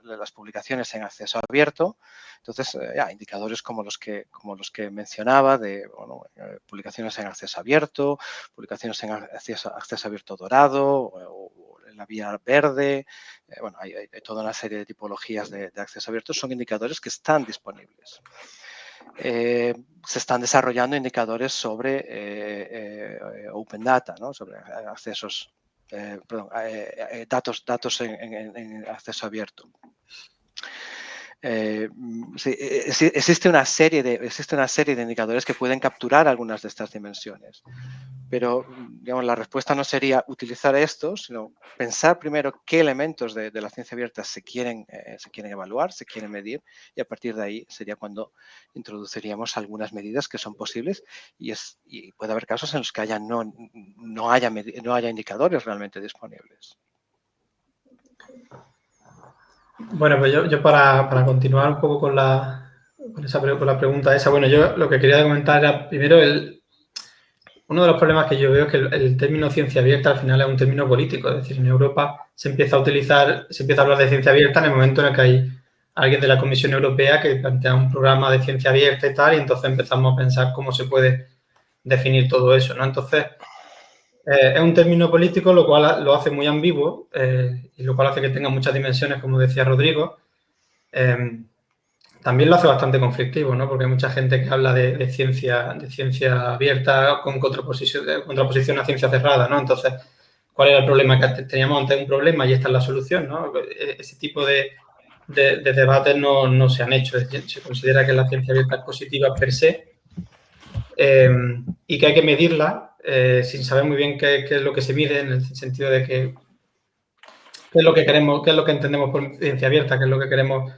D: las publicaciones en acceso abierto, entonces eh, indicadores como los que, como los que mencionaba de eh, publicaciones en acceso abierto, publicaciones en acceso, abierto dorado o, en la vía verde, bueno, hay, toda una serie de tipologías de acceso abierto, son indicadores que están disponibles. Eh, se están desarrollando indicadores sobre eh, eh, Open Data, sobre accesos, perdón, datos, datos en, acceso abierto. Existe, una serie de, existe una serie de indicadores que pueden capturar algunas de estas dimensiones. Pero, digamos, la respuesta no sería utilizar esto, sino pensar primero qué elementos de, la ciencia abierta se quieren, eh, se quieren evaluar, se quieren medir, y a partir de ahí sería cuando introduciríamos algunas medidas que son posibles y, es, puede haber casos en los que haya no, no, haya, no haya indicadores realmente disponibles.
C: Bueno, pues yo, para, continuar un poco con la, con, esa, con la pregunta esa, bueno, yo lo que quería comentar era primero el, uno de los problemas que yo veo es que el, término ciencia abierta al final es un término político. Es decir, en Europa se empieza a utilizar, se empieza a hablar de ciencia abierta en el momento en el que hay alguien de la Comisión Europea que plantea un programa de ciencia abierta y tal, y entonces empezamos a pensar cómo se puede definir todo eso, ¿no? Entonces, eh, es un término político, lo cual lo hace muy ambiguo eh, y lo cual hace que tenga muchas dimensiones, como decía Rodrigo. Eh, también lo hace bastante conflictivo, ¿no? Porque hay mucha gente que habla de, ciencia, de ciencia abierta con contraposición, contraposición a ciencia cerrada, ¿no? Entonces, ¿cuál era el problema? Que teníamos antes un problema y esta es la solución, ¿no? E, ese tipo de, debates no, se han hecho. Se considera que la ciencia abierta es positiva per se y que hay que medirla eh, sin saber muy bien qué, qué, es lo que se mide, en el sentido de que qué es lo que queremos, qué es lo que entendemos por ciencia abierta, qué es lo que queremos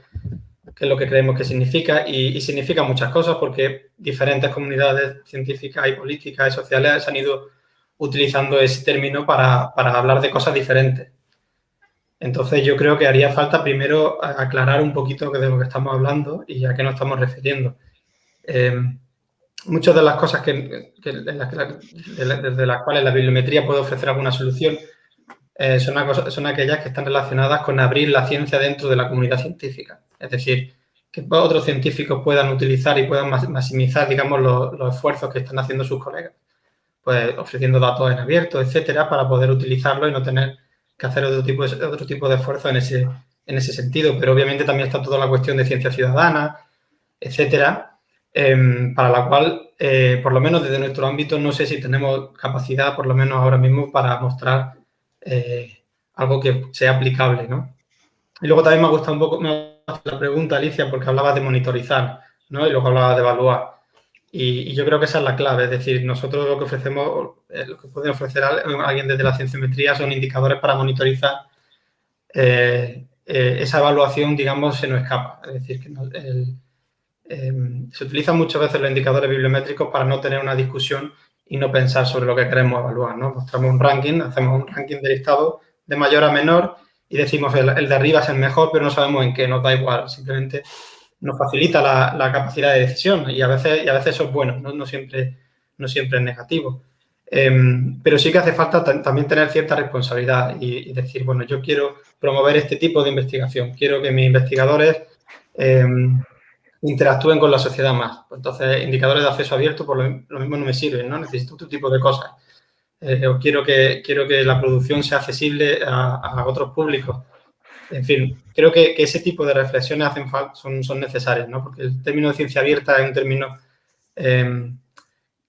C: que es lo que creemos que significa y, significa muchas cosas porque diferentes comunidades científicas y políticas y sociales han ido utilizando ese término para, hablar de cosas diferentes. Entonces yo creo que haría falta primero aclarar un poquito de lo que estamos hablando y a qué nos estamos refiriendo. Em, muchas de las cosas que, desde las cuales la bibliometría puede ofrecer alguna solución eh, son, aquellas que están relacionadas con abrir la ciencia dentro de la comunidad científica. Es decir, que otros científicos puedan utilizar y puedan maximizar, digamos, los, esfuerzos que están haciendo sus colegas. Pues ofreciendo datos en abierto, etcétera, para poder utilizarlo y no tener que hacer otro tipo de, otro tipo de esfuerzo en ese, en ese sentido. Pero obviamente también está toda la cuestión de ciencia ciudadana, etcétera, em, para la cual, eh, por lo menos desde nuestro ámbito, no sé si tenemos capacidad, por lo menos ahora mismo, para mostrar eh, algo que sea aplicable, ¿no? Y luego también me ha gustado un poco, la pregunta, Alicia, porque hablabas de monitorizar, ¿no? Y luego hablabas de evaluar. Y, yo creo que esa es la clave, es decir, nosotros lo que ofrecemos, eh, lo que puede ofrecer alguien desde la cienciometría son indicadores para monitorizar eh, eh, esa evaluación, digamos, se nos escapa. Es decir, que em, se utilizan muchas veces los indicadores bibliométricos para no tener una discusión y no pensar sobre lo que queremos evaluar, ¿no? Mostramos un ranking, hacemos un ranking de listado de mayor a menor y decimos el, de arriba es el mejor, pero no sabemos en qué, nos da igual, simplemente nos facilita la, capacidad de decisión y a veces, y a veces eso es bueno, no, siempre, no siempre es negativo. Em, pero sí que hace falta también tener cierta responsabilidad y, decir, bueno, yo quiero promover este tipo de investigación, quiero que mis investigadores em, interactúen con la sociedad más. Pues entonces, indicadores de acceso abierto por lo, mismo no me sirven, ¿no? Necesito otro tipo de cosas. Eh, o quiero que, quiero que la producción sea accesible a otros públicos en fin, creo que, ese tipo de reflexiones hacen son, son necesarias, ¿no? Porque el término de ciencia abierta es un término em,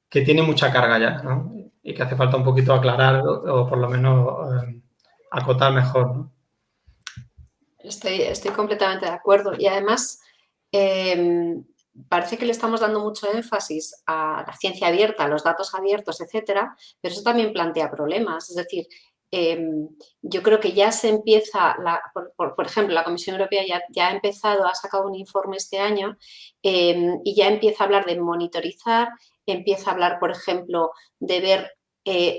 C: que tiene mucha carga ya, ¿no? Y que hace falta un poquito aclarar o, por lo menos em, acotar mejor.
B: Estoy, estoy completamente de acuerdo. Y además, em, parece que le estamos dando mucho énfasis a la ciencia abierta, a los datos abiertos, etcétera, pero eso también plantea problemas. Es decir, Em, yo creo que ya se empieza, por, ejemplo, la Comisión Europea ya, ha empezado, ha sacado un informe este año em, y ya empieza a hablar de monitorizar, empieza a hablar, por ejemplo, de ver eh,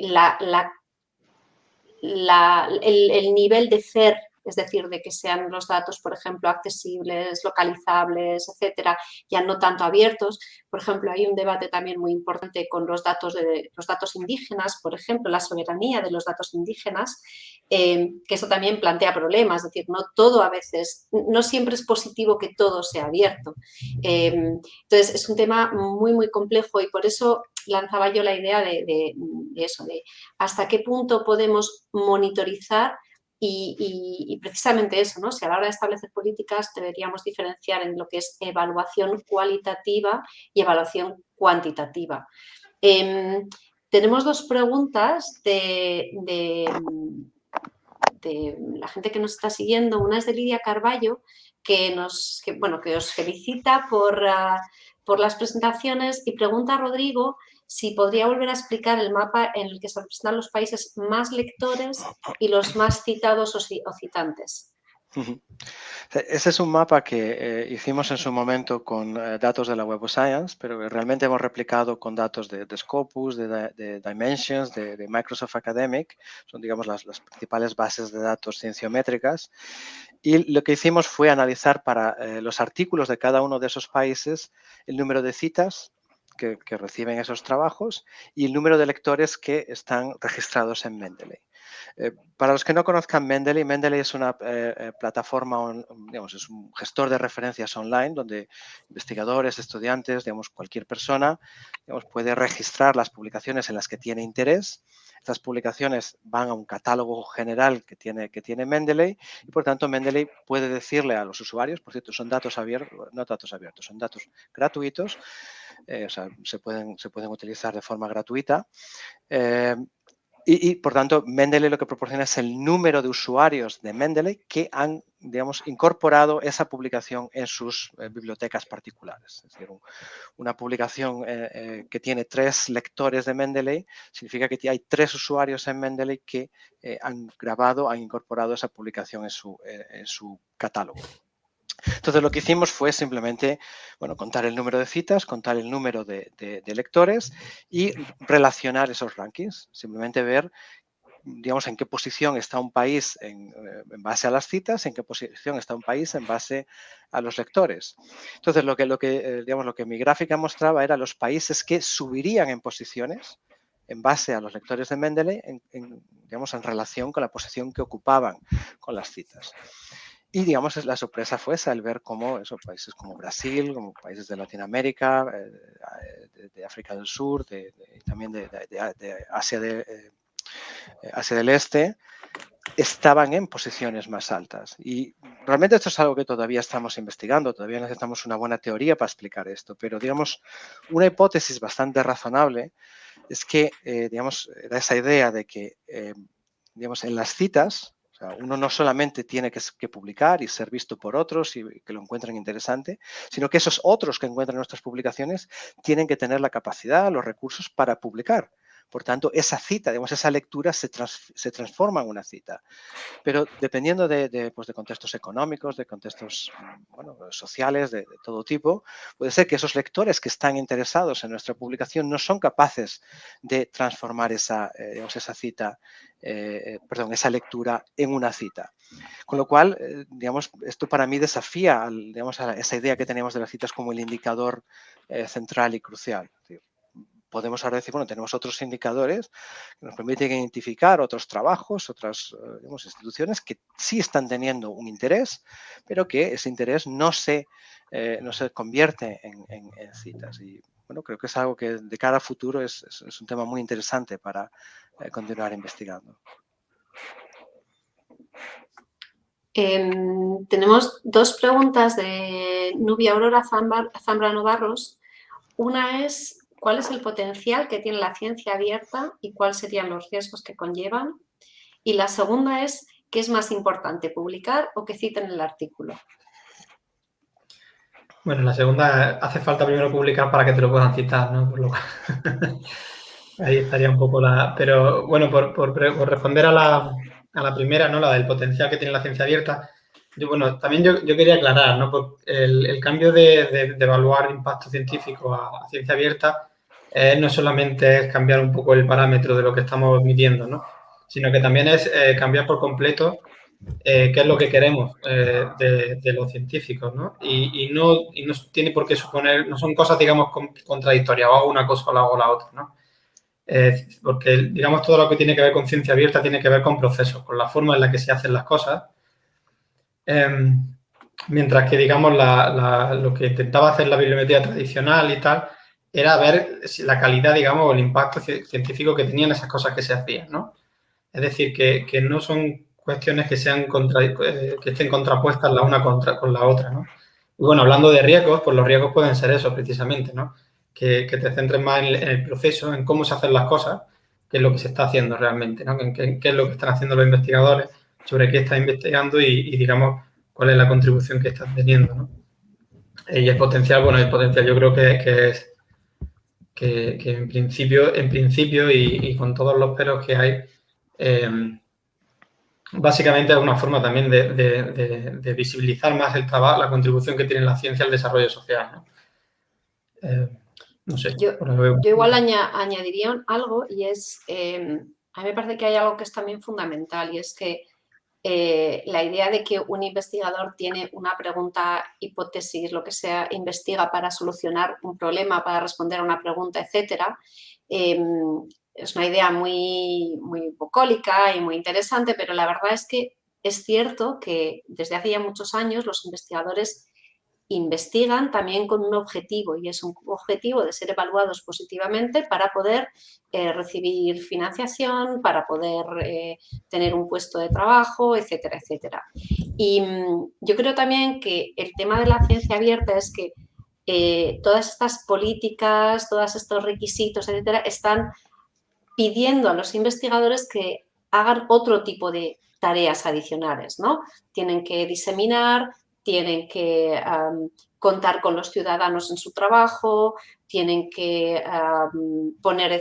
B: el, nivel de CER es decir, de que sean los datos, por ejemplo, accesibles, localizables, etcétera, ya no tanto abiertos. Por ejemplo, hay un debate también muy importante con los datos, de, los datos indígenas, por ejemplo, la soberanía de los datos indígenas, eh, que eso también plantea problemas, es decir, no todo a veces, no siempre es positivo que todo sea abierto. Eh, entonces, es un tema muy, muy complejo y por eso lanzaba yo la idea de, de eso, de hasta qué punto podemos monitorizar y, precisamente eso, ¿no? Si a la hora de establecer políticas deberíamos diferenciar en lo que es evaluación cualitativa y evaluación cuantitativa. Em, tenemos dos preguntas de, la gente que nos está siguiendo. Una es de Lidia Carballo, que, nos, bueno, que os felicita por, ah, por las presentaciones y pregunta a Rodrigo si podría volver a explicar el mapa en el que se representan los países más lectores y los más citados o, citantes.
D: Ese es un mapa que eh, hicimos en su momento con eh, datos de la Web of Science, pero realmente hemos replicado con datos de, Scopus, de, Dimensions, de, Microsoft Academic, son digamos las, principales bases de datos cienciométricas. Y lo que hicimos fue analizar para eh, los artículos de cada uno de esos países el número de citas, que, reciben esos trabajos y el número de lectores que están registrados en Mendeley. Eh, para los que no conozcan Mendeley, Mendeley es una eh, eh, plataforma, digamos, es un gestor de referencias online donde investigadores, estudiantes, digamos, cualquier persona digamos, puede registrar las publicaciones en las que tiene interés. Estas publicaciones van a un catálogo general que tiene, que tiene Mendeley y, por tanto, Mendeley puede decirle a los usuarios, por cierto, son datos abiertos, no datos abiertos, son datos gratuitos, o sea, se pueden, se pueden utilizar de forma gratuita. Y, por tanto, Mendeley lo que proporciona es el número de usuarios de Mendeley que han, digamos, incorporado esa publicación en sus eh, bibliotecas particulares. Es decir, una publicación eh, eh, que tiene tres lectores de Mendeley significa que hay tres usuarios en Mendeley que han grabado, han incorporado esa publicación en su, en su catálogo. Entonces lo que hicimos fue simplemente bueno, contar el número de citas, contar el número de, lectores y relacionar esos rankings. Simplemente ver digamos, en qué posición está un país en, eh, base a las citas, en qué posición está un país en base a los lectores. Entonces, lo que, lo que, eh, digamos, lo que mi gráfica mostraba era los países que subirían en posiciones en base a los lectores de Mendeley, digamos, en relación con la posición que ocupaban con las citas. Y digamos, la sorpresa fue esa, el ver cómo esos países como Brasil, como países de Latinoamérica, eh, de, África del Sur, de, también de, Asia, de, eh, Asia del Este, estaban en posiciones más altas. Y realmente esto es algo que todavía estamos investigando, todavía necesitamos una buena teoría para explicar esto, pero digamos, una hipótesis bastante razonable es que, eh, digamos, era esa idea de que, digamos, en las citas, uno no solamente tiene que, publicar y ser visto por otros y que lo encuentren interesante, sino que esos otros que encuentran nuestras publicaciones tienen que tener la capacidad, los recursos para publicar, Por tanto, esa cita, digamos, esa lectura se, transforma en una cita. Pero dependiendo de, pues, de, contextos económicos, de contextos bueno, sociales, de, todo tipo, puede ser que esos lectores que están interesados en nuestra publicación no son capaces de transformar esa, eh, esa cita, eh, perdón, esa lectura en una cita. Con lo cual, eh, digamos, esto para mí desafía digamos, a esa idea que tenemos de las citas como el indicador central y crucial podemos ahora decir, bueno, tenemos otros indicadores que nos permiten identificar otros trabajos, otras eh, instituciones que sí están teniendo un interés, pero que ese interés no se, eh, no se convierte en, citas. Y bueno, creo que es algo que de cara al futuro es, un tema muy interesante para eh, continuar investigando.
B: Em, tenemos dos preguntas de Nubia Aurora Zambrano Barros. Una es cuál es el potencial que tiene la ciencia abierta y cuáles serían los riesgos que conllevan. Y la segunda es, ¿qué es más importante, publicar o que citen el artículo?
C: Bueno, la segunda, hace falta primero publicar para que te lo puedan citar, ¿no? ahí estaría un poco la... Pero bueno, por, responder a la, primera, ¿no? La del potencial que tiene la ciencia abierta, yo, bueno, también yo, quería aclarar, ¿no? el, cambio de, evaluar impacto científico a ciencia abierta eh, no solamente es cambiar un poco el parámetro de lo que estamos midiendo, ¿no? sino que también es eh, cambiar por completo eh, qué es lo que queremos de, los científicos. Y, no, tiene por qué suponer, no son cosas, digamos, contradictorias, o hago una cosa o hago la otra. ¿no? porque, digamos, todo lo que tiene que ver con ciencia abierta tiene que ver con procesos, con la forma en la que se hacen las cosas. Em, mientras que, digamos, lo que intentaba hacer la bibliometría tradicional y tal, era ver la calidad, digamos, o el impacto científico que tenían esas cosas que se hacían, ¿no? Es decir, que, no son cuestiones que, sean eh, que estén contrapuestas la una contra, con la otra, ¿no? Y bueno, hablando de riesgos, pues los riesgos pueden ser eso precisamente, ¿no? Que, te centres más en el, proceso, en cómo se hacen las cosas, que es lo que se está haciendo realmente, ¿no? En qué, es lo que están haciendo los investigadores, sobre qué están investigando y, digamos, cuál es la contribución que están teniendo, ¿no? Y el potencial, bueno, el potencial yo creo que, que es que, en principio, en principio y, con todos los peros que hay, eh, básicamente es una forma también de, visibilizar más el trabajo, la contribución que tiene la ciencia al desarrollo social. ¿no?
B: Eh, sé. Yo, igual añadiría algo y es, eh, a mí me parece que hay algo que es también fundamental y es que eh, la idea de que un investigador tiene una pregunta, hipótesis, lo que sea, investiga para solucionar un problema, para responder a una pregunta, etcétera, em, es una idea muy, muy bucólica y muy interesante, pero la verdad es que es cierto que desde hace ya muchos años los investigadores investigan también con un objetivo y es un objetivo de ser evaluados positivamente para poder eh, recibir financiación, para poder eh, tener un puesto de trabajo, etcétera, etcétera. Y mm, yo creo también que el tema de la ciencia abierta es que eh, todas estas políticas, todos estos requisitos, etcétera, están pidiendo a los investigadores que hagan otro tipo de tareas adicionales, ¿no? Tienen que diseminar, tienen que contar con los ciudadanos en su trabajo, tienen que poner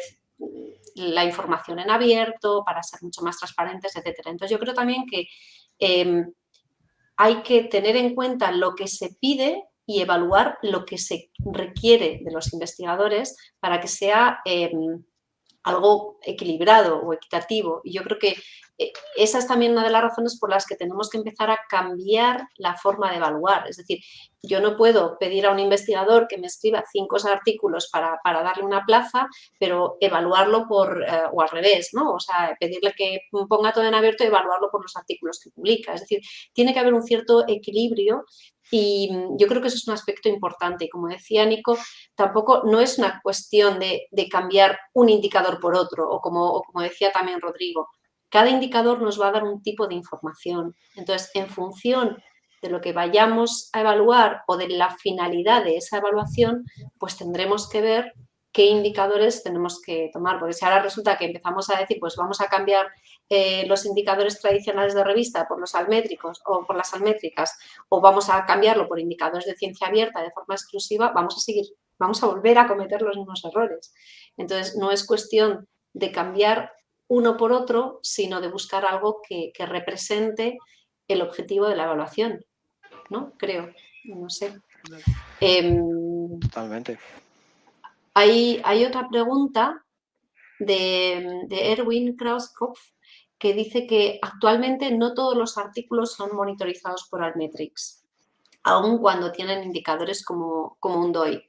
B: la información en abierto para ser mucho más transparentes, etc. Entonces, yo creo también que em, hay que tener en cuenta lo que se pide y evaluar lo que se requiere de los investigadores para que sea em, algo equilibrado o equitativo. Y yo creo que esa es también una de las razones por las que tenemos que empezar a cambiar la forma de evaluar. Es decir, yo no puedo pedir a un investigador que me escriba cinco artículos para, darle una plaza, pero evaluarlo por, eh, o al revés, ¿no? O sea, pedirle que ponga todo en abierto y evaluarlo por los artículos que publica. Es decir, tiene que haber un cierto equilibrio y mm, yo creo que eso es un aspecto importante. Y como decía Nico, tampoco no es una cuestión de, cambiar un indicador por otro, o como, o como decía también Rodrigo, cada indicador nos va a dar un tipo de información. Entonces, en función de lo que vayamos a evaluar o de la finalidad de esa evaluación, pues tendremos que ver qué indicadores tenemos que tomar. Porque si ahora resulta que empezamos a decir, pues vamos a cambiar eh, los indicadores tradicionales de revista por los almétricos o por las almétricas, o vamos a cambiarlo por indicadores de ciencia abierta de forma exclusiva, vamos a seguir, vamos a volver a cometer los mismos errores. Entonces, no es cuestión de cambiar uno por otro, sino de buscar algo que, represente el objetivo de la evaluación, ¿no? Creo, no sé.
D: Em, Totalmente.
B: Hay, hay, otra pregunta de, de Erwin Krauskopf que dice que actualmente no todos los artículos son monitorizados por Altmetrics, aun cuando tienen indicadores como, como un DOI.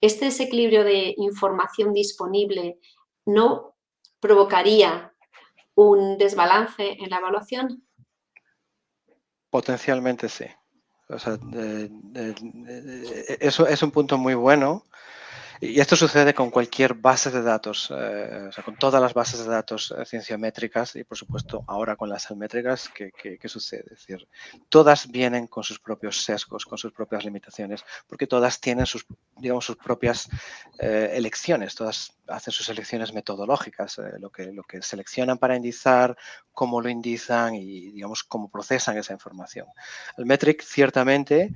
B: ¿Este desequilibrio de información disponible no provocaría un desbalance en la evaluación?
D: Potencialmente sí. eso es un punto muy bueno y esto sucede con cualquier base de datos, eh, con todas las bases de datos eh, cienciométricas y, por supuesto, ahora con las salmétricas, ¿qué, sucede? Es decir, todas vienen con sus propios sesgos, con sus propias limitaciones, porque todas tienen sus, digamos, sus propias eh, elecciones, todas hacen sus elecciones metodológicas, lo, que, lo que seleccionan para indizar, cómo lo indizan y, digamos, cómo procesan esa información. El ciertamente,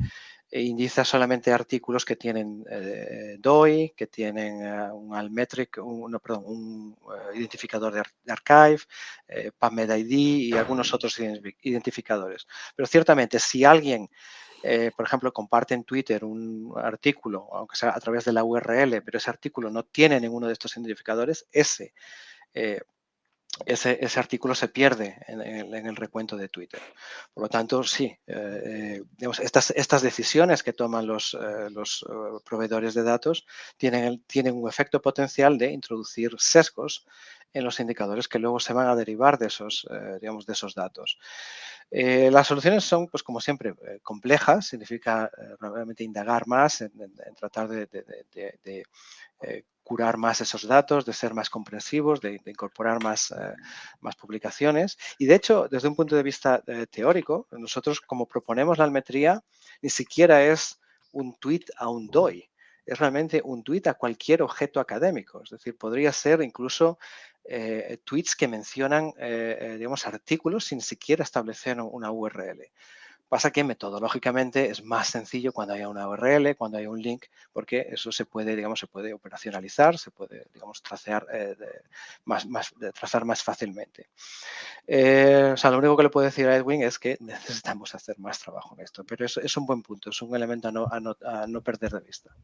D: e indiza solamente artículos que tienen eh, DOI, que tienen eh, un Almetric, un eh, identificador de, archive, PubMed ID y algunos otros identificadores. Pero ciertamente, si alguien, por ejemplo, comparte en Twitter un artículo, aunque sea a través de la URL, pero ese artículo no tiene ninguno de estos identificadores, ese ese, artículo se pierde en, el recuento de Twitter. Por lo tanto, sí, eh, eh, estas, decisiones que toman los, eh, proveedores de datos tienen, tienen un efecto potencial de introducir sesgos en los indicadores que luego se van a derivar de esos, digamos, de esos datos. las soluciones son, pues como siempre, complejas, significa realmente indagar más tratar de, curar más esos datos, de ser más comprensivos, de, incorporar más, eh, más, publicaciones. Y de hecho, desde un punto de vista eh, teórico, nosotros como proponemos la almetría, ni siquiera es un tweet a un DOI, es realmente un tweet a cualquier objeto académico. Es decir, podría ser incluso eh, tweets que mencionan, digamos, artículos sin siquiera establecer una URL. Pasa que metodológicamente es más sencillo cuando haya una URL, cuando hay un link, porque eso se puede, digamos, se puede operacionalizar, se puede, digamos, tracear, eh, más, trazar más fácilmente. Eh, o sea, lo único que le puedo decir a Edwin es que necesitamos hacer más trabajo en esto, pero es un buen punto, es un elemento a no, perder de vista.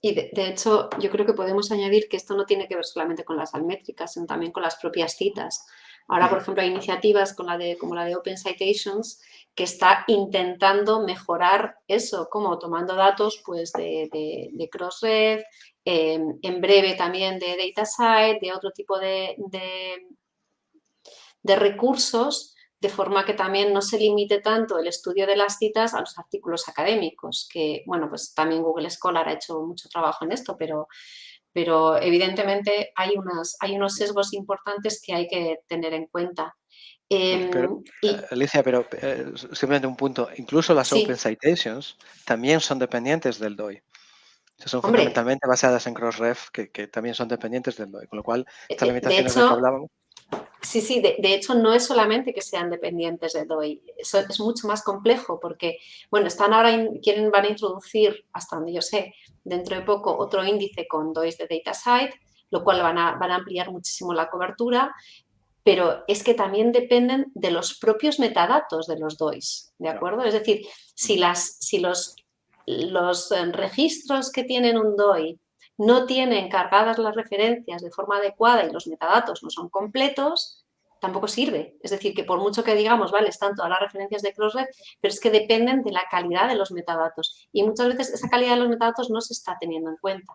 B: Y de, hecho, yo creo que podemos añadir que esto no tiene que ver solamente con las almétricas, sino también con las propias citas. Ahora, por ejemplo, hay iniciativas como la de, como la de Open Citations que está intentando mejorar eso, como tomando datos pues, de, de, Crossref, em, en breve también de DataSite, de otro tipo de, de recursos, de forma que también no se limite tanto el estudio de las citas a los artículos académicos, que, bueno, pues también Google Scholar ha hecho mucho trabajo en esto, pero pero evidentemente hay, unas, hay unos sesgos importantes que hay que tener en cuenta.
D: Em, eh, Alicia, pero eh, simplemente un punto, incluso las Open Citations también son dependientes del DOI. Son fundamentalmente basadas en Crossref, que, que, también son dependientes del DOI, con lo cual estas
B: eh,
D: limitaciones de, que hablábamos...
B: Sí, sí, de, hecho no es solamente que sean dependientes de DOI, eso es mucho más complejo porque, bueno, están ahora, quieren, van a introducir, hasta donde yo sé, dentro de poco otro índice con DOIs de DataSite, lo cual van a, van a ampliar muchísimo la cobertura, pero es que también dependen de los propios metadatos de los DOIs, ¿de acuerdo? Es decir, si, las, si los, los registros que tienen un DOI no tienen cargadas las referencias de forma adecuada y los metadatos no son completos, tampoco sirve. Es decir, que por mucho que digamos, vale, están todas las referencias de Crossref, pero es que dependen de la calidad de los metadatos. Y muchas veces esa calidad de los metadatos no se está teniendo en cuenta.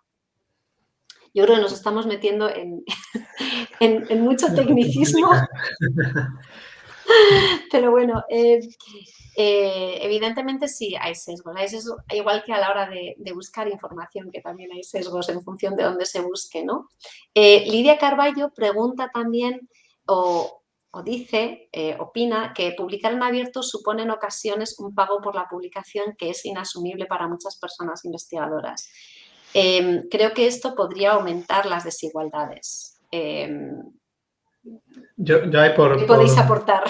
B: Yo creo que nos estamos metiendo en, en, mucho tecnicismo. Pero bueno, eh, eh, evidentemente sí hay sesgos. Hay sesgos, igual que a la hora de, buscar información, que también hay sesgos en función de dónde se busque. ¿no? Eh, Lidia Carballo pregunta también o, dice, eh, opina, que publicar en abierto supone en ocasiones un pago por la publicación que es inasumible para muchas personas investigadoras. Em, creo que esto podría aumentar las desigualdades. Em,
C: yo, por,
B: ¿Qué podéis aportar?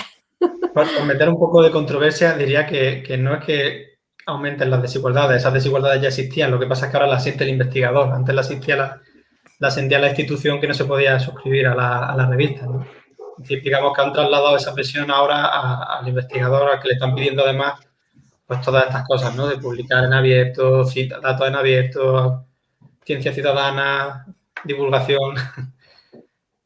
C: Para meter un poco de controversia, diría que, no es que, aumenten las desigualdades. Esas desigualdades ya existían, lo que pasa es que ahora las siente el investigador. Antes las sentía la, institución que no se podía suscribir a la, a revista. digamos que han trasladado esa presión ahora al investigador, al que le están pidiendo además pues todas estas cosas, ¿no? De publicar en abierto, datos en abierto, ciencia ciudadana, divulgación.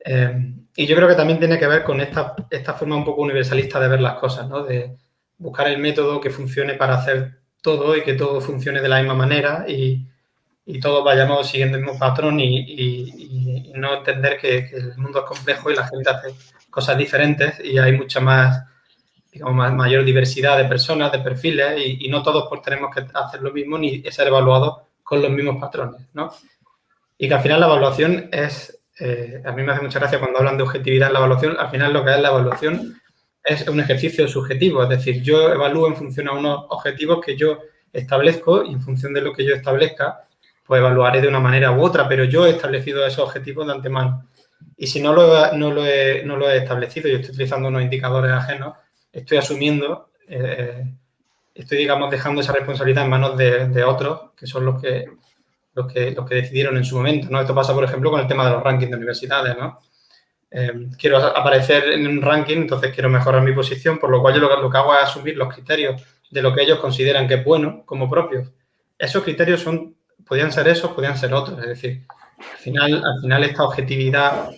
C: Eh, y yo creo que también tiene que ver con esta, esta forma un poco universalista de ver las cosas, ¿no? De buscar el método que funcione para hacer todo y que todo funcione de la misma manera y, y todos vayamos siguiendo el mismo patrón y, no entender que, el mundo es complejo y la gente hace cosas diferentes y hay mucha más, digamos, mayor diversidad de personas, de perfiles y, no todos pues, tenemos que hacer lo mismo ni ser evaluados con los mismos patrones, ¿no? Y que al final la evaluación es, eh, a mí me hace mucha gracia cuando hablan de objetividad en la evaluación, al final lo que es la evaluación es un ejercicio subjetivo, es decir, yo evalúo en función a unos objetivos que yo establezco y en función de lo que yo establezca, pues evaluaré de una manera u otra, pero yo he establecido esos objetivos de antemano. Y si no lo, no lo, he, no lo he establecido, yo estoy utilizando unos indicadores ajenos, estoy asumiendo, eh, estoy, digamos, dejando esa responsabilidad en manos de, otros, que son los que, los, que, decidieron en su momento, ¿no? Esto pasa, por ejemplo, con el tema de los rankings de universidades, ¿no? Eh, quiero aparecer en un ranking, entonces quiero mejorar mi posición, por lo cual yo lo, que hago es asumir los criterios de lo que ellos consideran que es bueno como propios. Esos criterios son, podían ser esos, podían ser otros, es decir, al final, al final esta objetividad,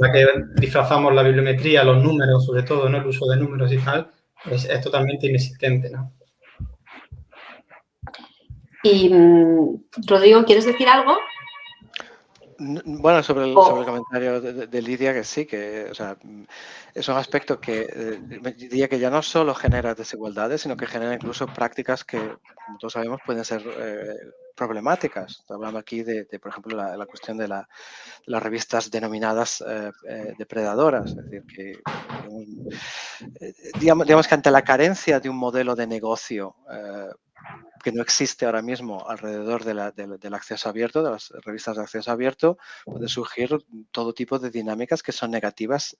C: la que disfrazamos la bibliometría, los números, sobre todo, ¿no? el uso de números y tal, es, es totalmente inexistente. ¿no?
B: Y, mm, Rodrigo, ¿quieres decir algo?
D: Bueno, sobre el, sobre el comentario de, Lidia, que sí, que o sea, es un aspecto que eh, diría que ya no solo genera desigualdades, sino que genera incluso prácticas que, como todos sabemos, pueden ser eh, problemáticas. Estoy hablando aquí de, por ejemplo, la, cuestión de, las revistas denominadas eh, depredadoras. Es decir, que digamos, digamos, que ante la carencia de un modelo de negocio que no existe ahora mismo alrededor del acceso abierto, de las revistas de acceso abierto, puede surgir todo tipo de dinámicas que son negativas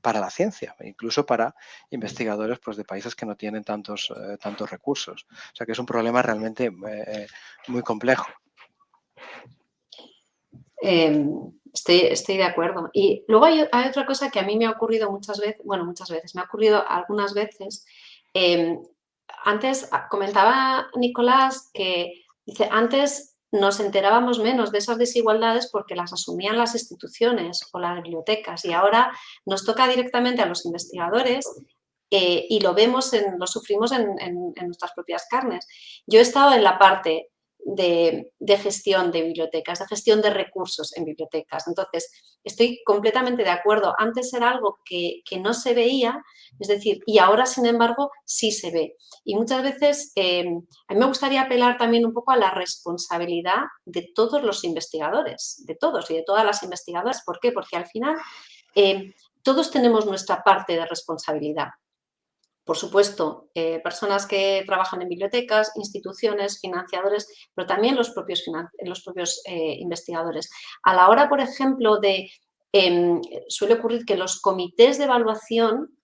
D: para la ciencia, incluso para investigadores pues, de países que no tienen tantos, eh, tantos recursos. O sea que es un problema realmente eh, muy complejo.
B: Em, estoy, estoy, de acuerdo. Y luego hay, otra cosa que a mí me ha ocurrido muchas veces, bueno, muchas veces, me ha ocurrido algunas veces, em, antes ah, comentaba Nicolás que dice, antes nos enterábamos menos de esas desigualdades porque las asumían las instituciones o las bibliotecas y ahora nos toca directamente a los investigadores eh, y lo vemos, en, lo sufrimos en, nuestras propias carnes. Yo he estado en la parte de, gestión de bibliotecas, de gestión de recursos en bibliotecas. Entonces, estoy completamente de acuerdo. Antes era algo que, no se veía, es decir, y ahora, sin embargo, sí se ve. Y muchas veces eh, a mí me gustaría apelar también un poco a la responsabilidad de todos los investigadores, de todos y de todas las investigadoras. ¿Por qué? Porque al final eh, todos tenemos nuestra parte de responsabilidad por supuesto, eh, personas que trabajan en bibliotecas, instituciones, financiadores, pero también los propios, los propios eh, investigadores. A la hora, por ejemplo, de... Em, suele ocurrir que los comités de evaluación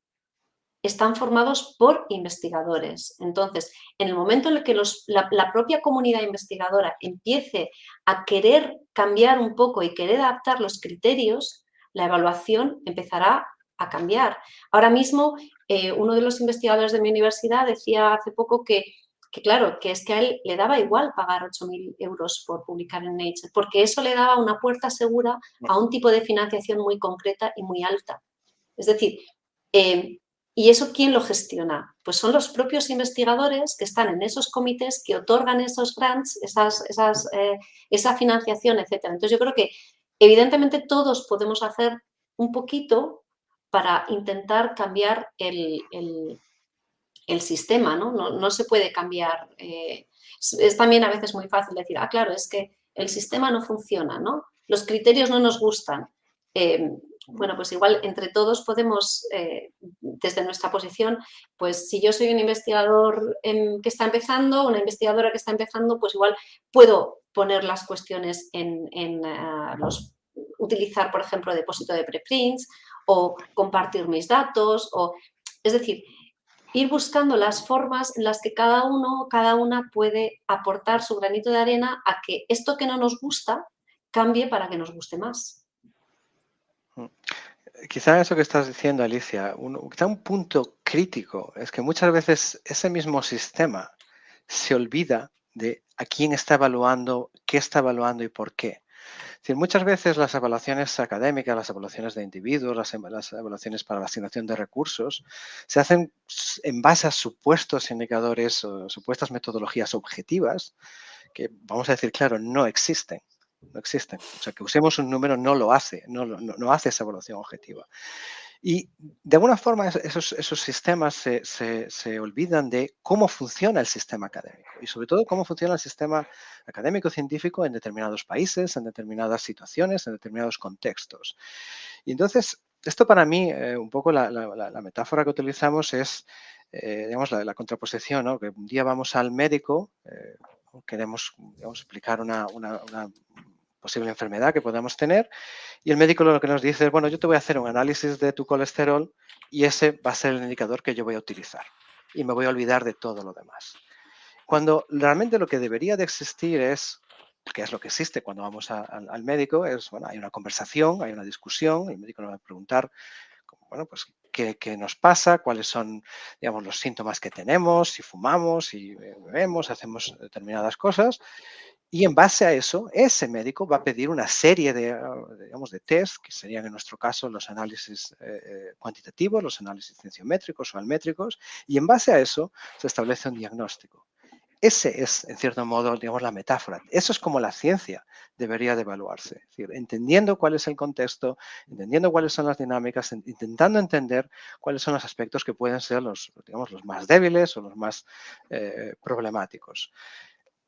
B: están formados por investigadores. Entonces, en el momento en el que la, propia comunidad investigadora empiece a querer cambiar un poco y querer adaptar los criterios, la evaluación empezará a cambiar. Ahora mismo eh, uno de los investigadores de mi universidad decía hace poco que, claro, que es que a él le daba igual pagar 8.000 euros por publicar en Nature, porque eso le daba una puerta segura a un tipo de financiación muy concreta y muy alta. Es decir, eh, ¿y eso quién lo gestiona? Pues son los propios investigadores que están en esos comités que otorgan esos grants, esas, esas, eh, esa financiación, etc. Entonces yo creo que evidentemente todos podemos hacer un poquito para intentar cambiar el, sistema, ¿no? ¿no? se puede cambiar. Eh, es, también a veces muy fácil decir, ah, claro, es que el sistema no funciona, ¿no? Los criterios no nos gustan. Eh, bueno, pues igual entre todos podemos, eh, desde nuestra posición, pues si yo soy un investigador que está empezando, una investigadora que está empezando, pues igual puedo poner las cuestiones en, los, utilizar, por ejemplo, depósito de preprints o compartir mis datos. O, es decir, ir buscando las formas en las que cada uno, cada una puede aportar su granito de arena a que esto que no nos gusta cambie para que nos guste más.
D: Mm. Quizá eso que estás diciendo, Alicia, un, quizá un punto crítico es que muchas veces ese mismo sistema se olvida de a quién está evaluando, qué está evaluando y por qué muchas veces las evaluaciones académicas, las evaluaciones de individuos, las, evaluaciones para la asignación de recursos, se hacen en base a supuestos indicadores o supuestas metodologías objetivas que, vamos a decir claro, no existen. No existen. O sea, que usemos un número no lo hace, no, no hace esa evaluación objetiva. Y de alguna forma esos, esos sistemas se, se, olvidan de cómo funciona el sistema académico y sobre todo cómo funciona el sistema académico científico en determinados países, en determinadas situaciones, en determinados contextos. Y entonces, esto para mí, eh, un poco la, la, metáfora que utilizamos es, eh, digamos, la, contraposición, ¿no? que un día vamos al médico, eh, queremos explicar una, una, una posible enfermedad que podamos tener y el médico lo que nos dice es, bueno, yo te voy a hacer un análisis de tu colesterol y ese va a ser el indicador que yo voy a utilizar y me voy a olvidar de todo lo demás. Cuando realmente lo que debería de existir es, que es lo que existe cuando vamos al médico, es, bueno, hay una conversación, hay una discusión, el médico nos va a preguntar, bueno, pues qué, qué, nos pasa, cuáles son, digamos, los síntomas que tenemos, si fumamos, si bebemos, hacemos determinadas cosas. Y en base a eso, ese médico va a pedir una serie de, ah, digamos, de test, que serían en nuestro caso los análisis eh, eh, cuantitativos, los análisis cienciométricos o almétricos, y en base a eso se establece un diagnóstico. Ese es, en cierto modo, digamos, la metáfora. Eso es como la ciencia debería de evaluarse. Es decir, entendiendo cuál es el contexto, entendiendo cuáles son las dinámicas, intentando entender cuáles son los aspectos que pueden ser los, digamos, los más débiles o los más eh, problemáticos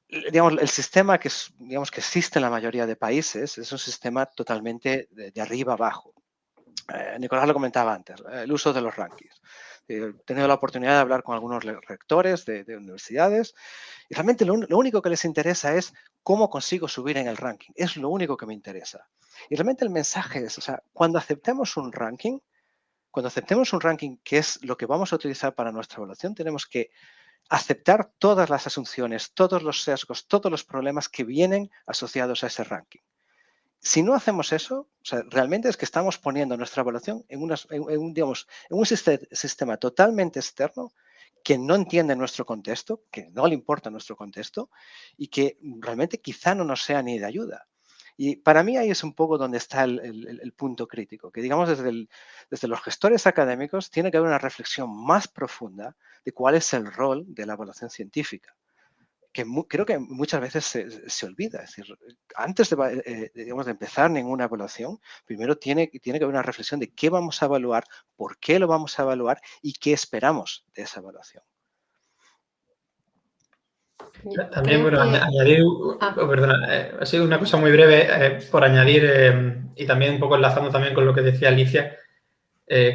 D: digamos, el sistema que, digamos, que existe en la mayoría de países es un sistema totalmente de, arriba abajo. Eh, Nicolás lo comentaba antes, el uso de los rankings. He tenido la oportunidad de hablar con algunos rectores de, universidades y realmente lo, único que les interesa es cómo consigo subir en el ranking. Es lo único que me interesa. Y realmente el mensaje es, o sea, cuando aceptemos un ranking, cuando aceptemos un ranking que es lo que vamos a utilizar para nuestra evaluación, tenemos que aceptar todas las asunciones, todos los sesgos, todos los problemas que vienen asociados a ese ranking. Si no hacemos eso, realmente es que estamos poniendo nuestra evaluación en, un, digamos, en un sistema totalmente externo que no entiende nuestro contexto, que no le importa nuestro contexto y que realmente quizá no nos sea ni de ayuda. Y para mí ahí es un poco donde está el, punto crítico, que digamos desde, los gestores académicos tiene que haber una reflexión más profunda de cuál es el rol de la evaluación científica que creo que muchas veces se, olvida. Es decir, antes de, eh, digamos, de, empezar ninguna evaluación, primero tiene que haber una reflexión de qué vamos a evaluar, por qué lo vamos a evaluar y qué esperamos de esa evaluación.
C: También, bueno, añadir, ah. oh, perdona, eh, ha sido una cosa muy breve eh, por añadir eh, y también un poco enlazando también con lo que decía Alicia,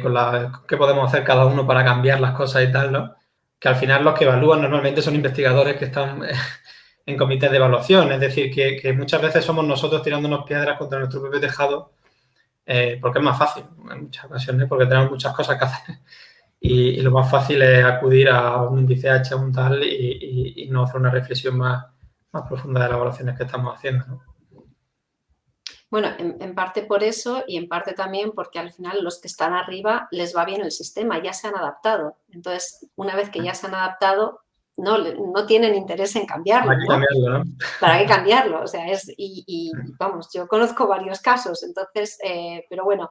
C: con la qué podemos hacer cada uno para cambiar las cosas y tal, ¿no? Que al final los que evalúan normalmente son investigadores que están en comités de evaluación, es decir, que, que, muchas veces somos nosotros tirándonos piedras contra nuestro propio tejado porque es más fácil en muchas ocasiones, porque tenemos muchas cosas que hacer y, lo más fácil es acudir a un índice H, un tal, y, no hacer una reflexión más, más, profunda de las evaluaciones que estamos haciendo.
B: Bueno, en, parte por eso y en parte también porque al final los que están arriba les va bien el sistema, ya se han adaptado. Entonces, una vez que ya se han adaptado, no, no tienen interés en cambiarlo.
C: Para qué cambiarlo, ¿no?
B: Para qué cambiarlo. O sea, es, y, vamos, yo conozco varios casos, entonces, eh, pero bueno.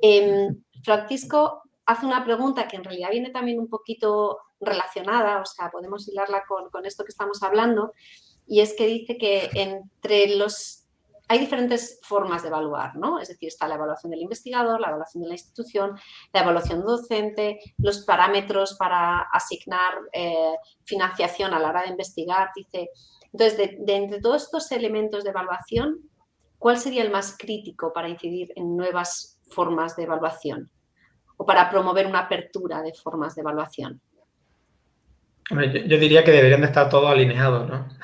B: Em, Francisco, hace una pregunta que en realidad viene también un poquito relacionada, o sea, podemos hilarla con, esto que estamos hablando, y es que dice que entre los... Hay diferentes formas de evaluar, ¿no? Es decir, está la evaluación del investigador, la evaluación de la institución, la evaluación docente, los parámetros para asignar eh, financiación a la hora de investigar, dice... Entonces, de entre todos estos elementos de evaluación, ¿cuál sería el más crítico para incidir en nuevas formas de evaluación? O para promover una apertura de formas de evaluación?
C: yo, diría que deberían de estar todos alineados, ¿no?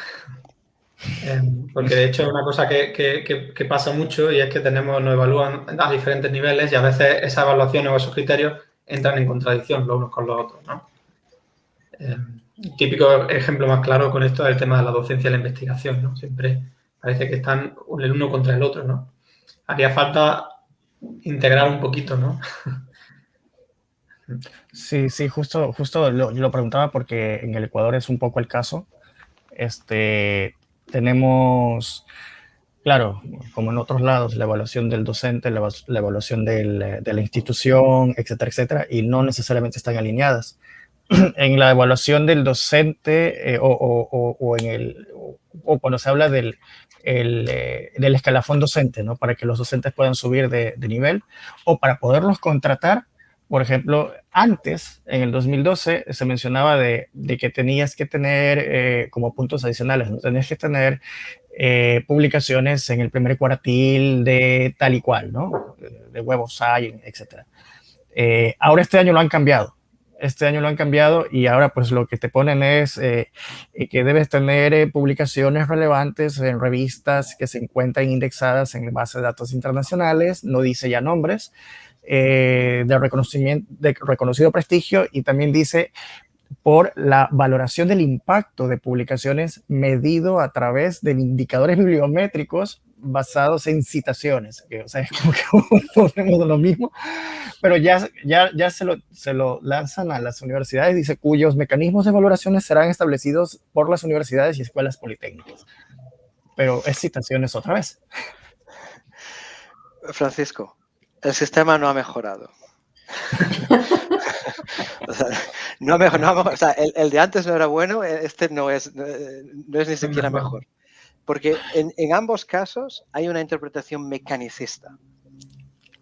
C: Em, porque de hecho es una cosa que, pasa mucho y es que tenemos, nos evalúan a diferentes niveles y a veces esa evaluación o esos criterios entran en contradicción los unos con los otros, ¿no? Eh, típico ejemplo más claro con esto es el tema de la docencia y la investigación, ¿no? Siempre parece que están el uno contra el otro, ¿no? Haría falta integrar un poquito, ¿no?
A: Sí, sí, justo, justo lo, lo preguntaba porque en el Ecuador es un poco el caso. Este, tenemos, claro, como en otros lados, la evaluación del docente, la, evaluación de la institución, etcétera, etcétera, y no necesariamente están alineadas. en la evaluación del docente eh, o, en el, o cuando se habla del, eh, del escalafón docente, ¿no? Para que los docentes puedan subir de, nivel o para poderlos contratar. Por ejemplo, antes, en el 2012, se mencionaba de, que tenías que tener eh, como puntos adicionales, ¿no? Tenías que tener publicaciones en el primer cuartil de tal y cual, ¿no? De Web of Science, etc. ahora este año lo han cambiado este año lo han cambiado y ahora pues lo que te ponen es eh, eh, que debes tener eh, publicaciones relevantes en revistas que se encuentran indexadas en base de datos internacionales, no dice ya nombres, de, reconocimiento, de reconocido prestigio y también dice por la valoración del impacto de publicaciones medido a través de indicadores bibliométricos basados en citaciones, o sea, es lo mismo, pero ya, ya, ya se, lo, se lo lanzan a las universidades, dice, cuyos mecanismos de valoraciones serán establecidos por las universidades y escuelas politécnicas. Pero es citaciones otra vez.
D: Francisco, el sistema no ha mejorado. no, no, el, de antes no era bueno, este no es, no es ni siquiera mejor. Porque en, ambos casos hay una interpretación mecanicista.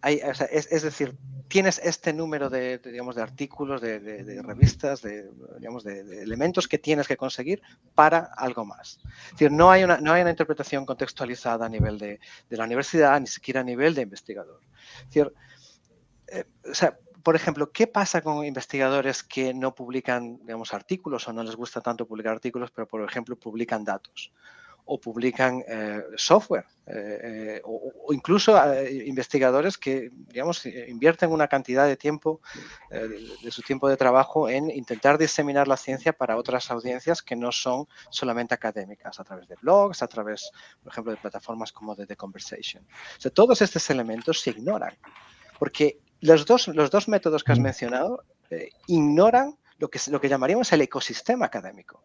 D: es, decir, tienes este número de, digamos, de artículos, de, revistas, de, digamos, de, elementos que tienes que conseguir para algo más. Es decir, no hay una, no hay una interpretación contextualizada a nivel de, la universidad, ni siquiera a nivel de investigador. Eh, por ejemplo, ¿qué pasa con investigadores que no publican, digamos, artículos o no les gusta tanto publicar artículos, pero, por ejemplo, publican datos? O publican eh, software eh, eh, o, incluso investigadores que, digamos, invierten una cantidad de tiempo, de, su tiempo de trabajo en intentar diseminar la ciencia para otras audiencias que no son solamente académicas, a través de blogs, a través, por ejemplo, de plataformas como de The Conversation. O sea, todos estos elementos se ignoran, porque los dos, los dos métodos que has mencionado ignoran lo que, lo que llamaríamos el ecosistema académico.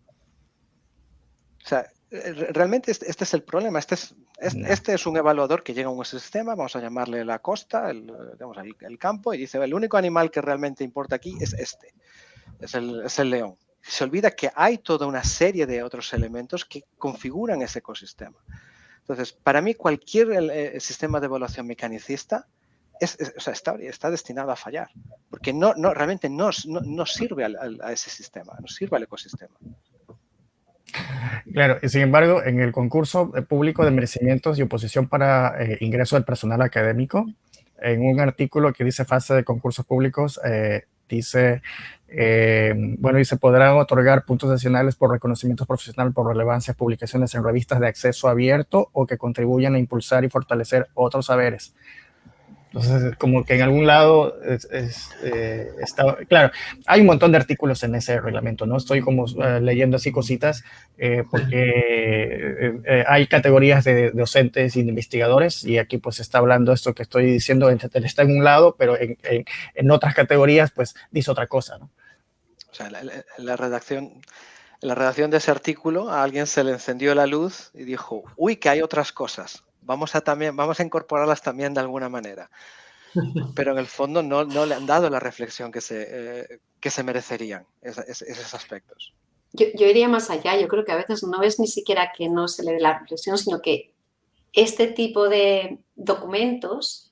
D: O sea, realmente este, este es el problema. Este es, este es un evaluador que llega a un sistema, vamos a llamarle la costa, el, el, campo, y dice, el único animal que realmente importa aquí es este, es el, es el león. Se olvida que hay toda una serie de otros elementos que configuran ese ecosistema. Entonces, para mí cualquier eh, sistema de evaluación mecanicista es, o sea, está, está, destinado a fallar, porque no, no, realmente no, no, sirve a ese sistema, no sirve al ecosistema.
A: Claro, y sin embargo, en el concurso público de merecimientos y oposición para eh, ingreso del personal académico, en un artículo que dice fase de concursos públicos, eh, dice, eh, bueno, dice, podrán otorgar puntos adicionales por reconocimiento profesional por relevancia, publicaciones en revistas de acceso abierto o que contribuyan a impulsar y fortalecer otros saberes. Entonces, como que en algún lado eh, está, claro, hay un montón de artículos en ese reglamento, ¿no? Estoy como eh, leyendo así cositas eh, porque hay categorías de, docentes y de investigadores y aquí pues está hablando esto que estoy diciendo, está en un lado, pero en, en, otras categorías pues dice otra cosa, ¿no?
D: O sea, la, redacción la redacción de ese artículo a alguien se le encendió la luz y dijo, uy, que hay otras cosas vamos a, también, vamos a incorporarlas también de alguna manera. Pero en el fondo no, no le han dado la reflexión que se, eh, que se merecerían esos aspectos.
B: Yo, yo, iría más allá, yo creo que a veces no es ni siquiera que no se le dé la reflexión, sino que este tipo de documentos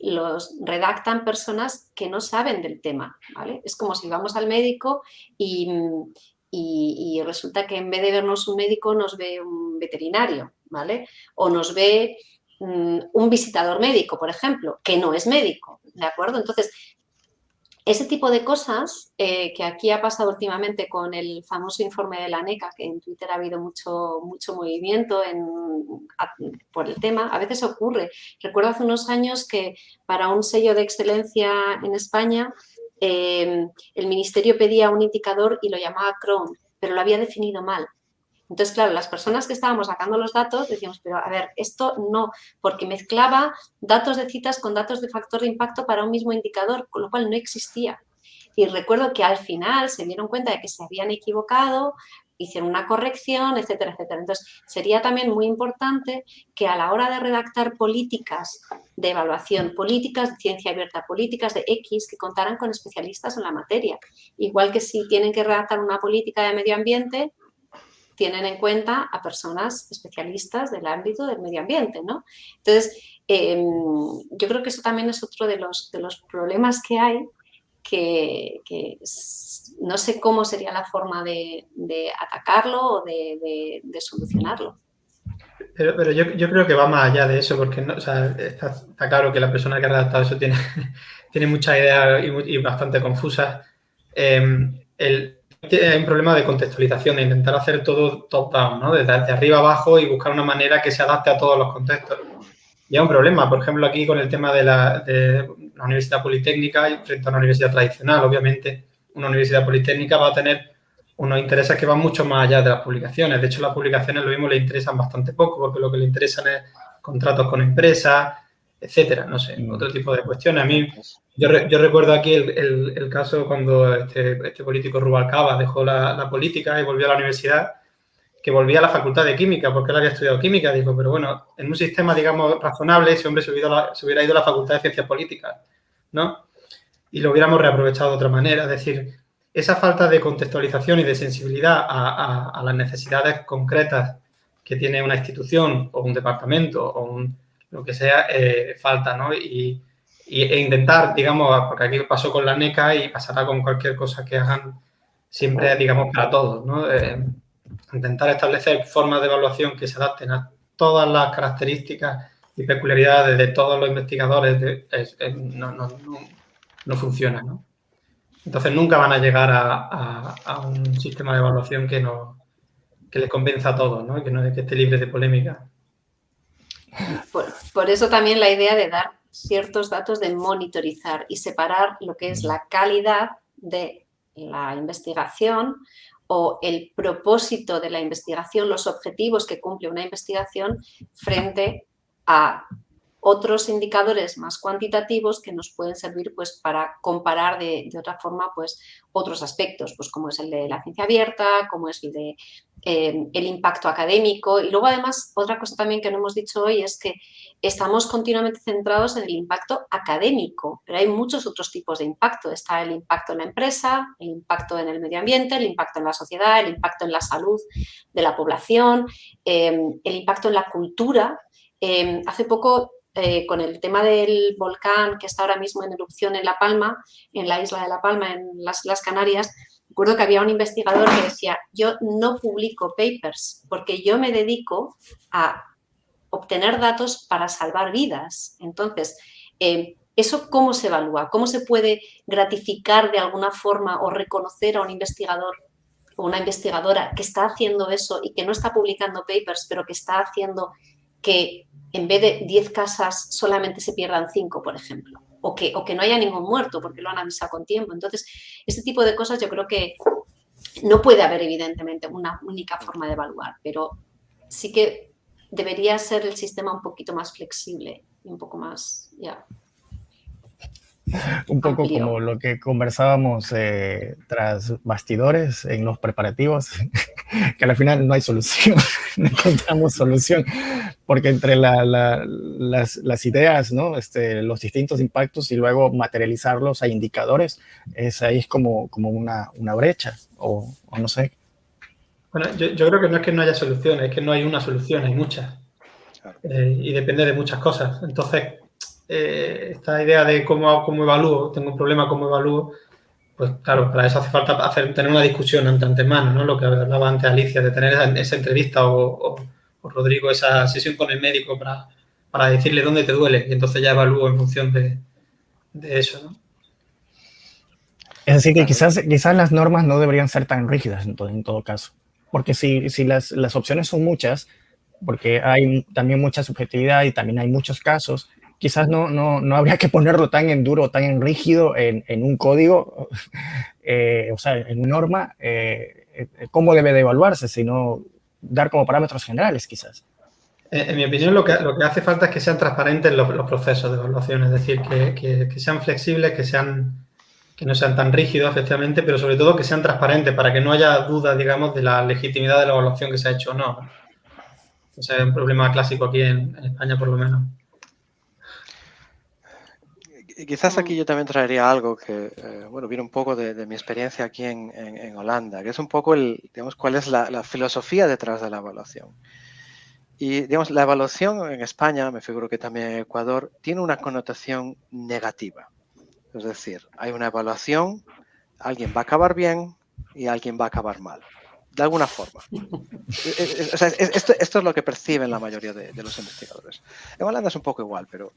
B: los redactan personas que no saben del tema, ¿vale? Es como si vamos al médico y, y, y resulta que en vez de vernos un médico nos ve un veterinario, ¿vale? O nos ve mm, un visitador médico, por ejemplo, que no es médico, ¿de acuerdo? Entonces, ese tipo de cosas eh, que aquí ha pasado últimamente con el famoso informe de la NECA, que en Twitter ha habido mucho, mucho movimiento por el tema, a veces ocurre. Recuerdo hace unos años que para un sello de excelencia en España eh, el ministerio pedía un indicador y lo llamaba Chrome, pero lo había definido mal. Entonces, claro, las personas que estábamos sacando los datos decíamos, pero a ver, esto no, porque mezclaba datos de citas con datos de factor de impacto para un mismo indicador, con lo cual no existía. Y recuerdo que al final se dieron cuenta de que se habían equivocado, hicieron una corrección, etcétera, etcétera. Entonces, sería también muy importante que a la hora de redactar políticas de evaluación, políticas de ciencia abierta, políticas de X, que contaran con especialistas en la materia. Igual que si tienen que redactar una política de medio ambiente, tienen en cuenta a personas especialistas del ámbito del medio ambiente, ¿no? Entonces, em, yo creo que eso también es otro de los, de los problemas que hay, que, no sé cómo sería la forma de, atacarlo o de, solucionarlo.
C: Pero, yo, creo que va más allá de eso, porque está, claro que la persona que ha redactado eso tiene, tiene muchas ideas y, bastante confusas. Em, el, hay un problema de contextualización, de intentar hacer todo top-down, ¿no? Desde, arriba abajo y buscar una manera que se adapte a todos los contextos. Y hay un problema, por ejemplo, aquí con el tema de la, Universidad Politécnica frente a una universidad tradicional. Obviamente, una universidad politécnica va a tener unos intereses que van mucho más allá de las publicaciones. De hecho, las publicaciones lo mismo le interesan bastante poco, porque lo que le interesan es contratos con empresas, etcétera, no sé, mm. otro tipo de cuestiones. A mí, yo, recuerdo aquí el, caso cuando este, este, político Rubalcaba dejó la, política y volvió a la universidad, que volvía a la facultad de química, porque él había estudiado química, dijo, pero bueno, en un sistema, digamos, razonable, ese hombre se hubiera, se hubiera ido a la facultad de ciencias políticas, ¿no? Y lo hubiéramos reaprovechado de otra manera, es decir, esa falta de contextualización y de sensibilidad a las necesidades concretas que tiene una institución o un departamento o un, lo que sea, eh, falta, ¿no? Y, e intentar, digamos, porque aquí pasó con la NECA y pasará con cualquier cosa que hagan siempre, digamos, para todos, ¿no? Eh, intentar establecer formas de evaluación que se adapten a todas las características y peculiaridades de todos los investigadores no, no, no, funciona, ¿no? Entonces nunca van a llegar a, a, un sistema de evaluación que, no, que les convenza a todos, ¿no? Que, no, que esté libre de polémica.
B: Por, eso también la idea de dar ciertos datos de monitorizar y separar lo que es la calidad de la investigación o el propósito de la investigación, los objetivos que cumple una investigación frente a otros indicadores más cuantitativos que nos pueden servir pues, para comparar de, otra forma pues, otros aspectos, pues, como es el de la ciencia abierta, como es el de eh, el impacto académico. Y luego, además, otra cosa también que no hemos dicho hoy es que estamos continuamente centrados en el impacto académico, pero hay muchos otros tipos de impacto. Está el impacto en la empresa, el impacto en el medio ambiente, el impacto en la sociedad, el impacto en la salud de la población, eh, el impacto en la cultura. Eh, hace poco eh, con el tema del volcán que está ahora mismo en erupción en La Palma, en la isla de La Palma, en las Canarias, recuerdo que había un investigador que decía, yo no publico papers porque yo me dedico a obtener datos para salvar vidas. Entonces, eh, ¿eso cómo se evalúa? ¿Cómo se puede gratificar de alguna forma o reconocer a un investigador o una investigadora que está haciendo eso y que no está publicando papers, pero que está haciendo que en vez de 10 casas solamente se pierdan 5, por ejemplo, o que, o que no haya ningún muerto porque lo han avisado con tiempo. Entonces, este tipo de cosas yo creo que no puede haber evidentemente una única forma de evaluar, pero sí que debería ser el sistema un poquito más flexible y un poco más, ya,
A: un poco como lo que conversábamos eh, tras bastidores en los preparativos, que al final no hay solución, no encontramos solución, porque entre las, ideas, ¿no? este, los distintos impactos y luego materializarlos a indicadores, es ahí es como, como una, una brecha, o, no sé.
C: Bueno, yo, creo que no es que no haya solución, es que no hay una solución, hay muchas. Eh, y depende de muchas cosas. Entonces, eh, esta idea de cómo, cómo evalúo, tengo un problema, cómo evalúo, pues claro, para eso hace falta hacer, tener una discusión ante antemano, ¿no? Lo que hablaba antes Alicia, de tener esa, entrevista o, Rodrigo, esa sesión con el médico para, para, decirle dónde te duele y entonces ya evalúo en función de, eso, ¿no?
A: Es decir, que quizás, quizás las normas no deberían ser tan rígidas en todo, en todo caso. Porque si, si las, las opciones son muchas, porque hay también mucha subjetividad y también hay muchos casos, quizás no, no, no, habría que ponerlo tan en duro, tan en rígido en, en un código, eh, o sea, en una norma, eh, cómo debe de evaluarse, sino dar como parámetros generales, quizás.
C: En mi opinión, lo que, lo que hace falta es que sean transparentes los, procesos de evaluación, es decir, que, que, sean flexibles, que, sean, que no sean tan rígidos, efectivamente, pero sobre todo que sean transparentes para que no haya dudas, digamos, de la legitimidad de la evaluación que se ha hecho o no. Ese es un problema clásico aquí en España, por lo menos.
D: Quizás aquí yo también traería algo que, eh, bueno, viene un poco de, de mi experiencia aquí en, en, en, Holanda, que es un poco el, digamos, cuál es la, la, filosofía detrás de la evaluación. Y, digamos, la evaluación en España, me figuro que también en Ecuador, tiene una connotación negativa. Es decir, hay una evaluación, alguien va a acabar bien y alguien va a acabar mal de alguna forma. O sea, esto, esto, es lo que perciben la mayoría de, de, los investigadores. En Holanda es un poco igual, pero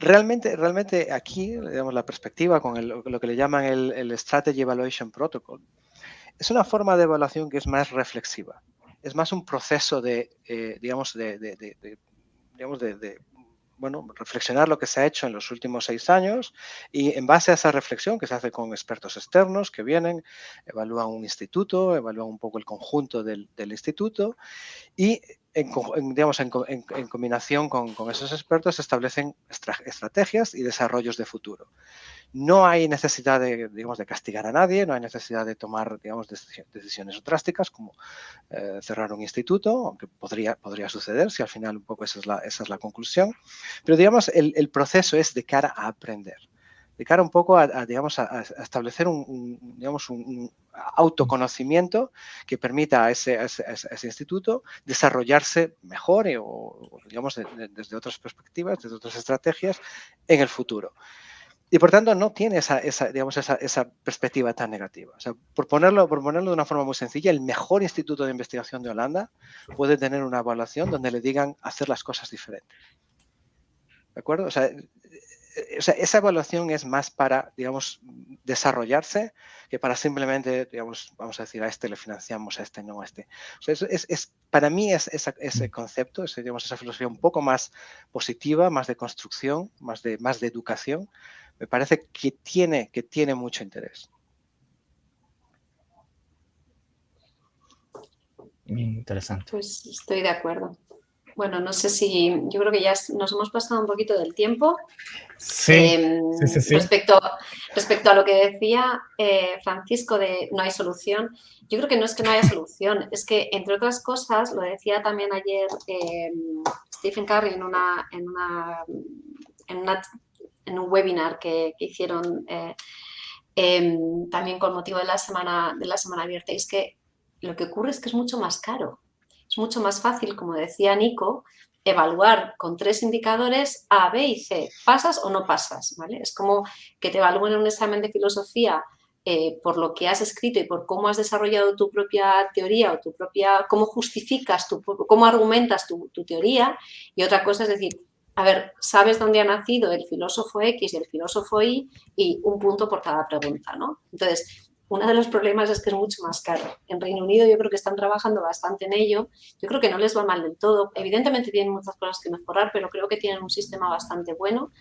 D: realmente, realmente aquí, digamos, la perspectiva con el, lo que le llaman el, el, Strategy Evaluation Protocol, es una forma de evaluación que es más reflexiva. Es más un proceso de, eh, digamos, de, de digamos, de, bueno, reflexionar lo que se ha hecho en los últimos seis años y en base a esa reflexión que se hace con expertos externos que vienen, evalúan un instituto, evalúan un poco el conjunto del, instituto y en, digamos, en, combinación con, con, esos expertos establecen estrategias y desarrollos de futuro. No hay necesidad de, digamos, de castigar a nadie, no hay necesidad de tomar digamos, decisiones drásticas como eh, cerrar un instituto, aunque podría, podría suceder si al final un poco esa es la, esa es la conclusión. Pero digamos, el, proceso es de cara a aprender de cara un poco a, digamos, a, establecer un, digamos, un, autoconocimiento que permita a ese, ese, ese instituto desarrollarse mejor o, digamos, de, de, desde otras perspectivas, desde otras estrategias en el futuro. Y por tanto no tiene esa, esa digamos, esa, esa, perspectiva tan negativa. O sea, por ponerlo, por ponerlo de una forma muy sencilla, el mejor instituto de investigación de Holanda puede tener una evaluación donde le digan hacer las cosas diferentes. ¿De acuerdo? O sea, o sea, esa evaluación es más para, digamos, desarrollarse que para simplemente, digamos, vamos a decir, a este le financiamos, a este no, a este. O sea, es, es, es para mí es, esa, ese concepto, digamos, esa filosofía un poco más positiva, más de construcción, más de, más de educación, me parece que tiene, que tiene mucho interés.
A: Interesante.
B: Pues estoy de acuerdo. Bueno, no sé si, yo creo que ya nos hemos pasado un poquito del tiempo.
A: Sí, eh, sí, sí, sí,
B: Respecto, respecto a lo que decía eh, Francisco de no hay solución, yo creo que no es que no haya solución, es que, entre otras cosas, lo decía también ayer eh, Stephen Curry en, una, en, una, en, una, en un webinar que, hicieron eh, em, también con motivo de la, semana, de la semana abierta, es que lo que ocurre es que es mucho más caro es mucho más fácil, como decía Nico, evaluar con tres indicadores A, B y C. ¿Pasas o no pasas? ¿vale? Es como que te evalúen en un examen de filosofía eh, por lo que has escrito y por cómo has desarrollado tu propia teoría o tu propia, cómo justificas, tu, cómo argumentas tu teoría. Y otra cosa es decir, a ver, sabes dónde ha nacido el filósofo X y el filósofo Y y un punto por cada pregunta, ¿no? Entonces, uno de los problemas es que es mucho más caro. En Reino Unido yo creo que están trabajando bastante en ello. Yo creo que no les va mal del todo. Evidentemente tienen muchas cosas que mejorar, pero creo que tienen un sistema bastante bueno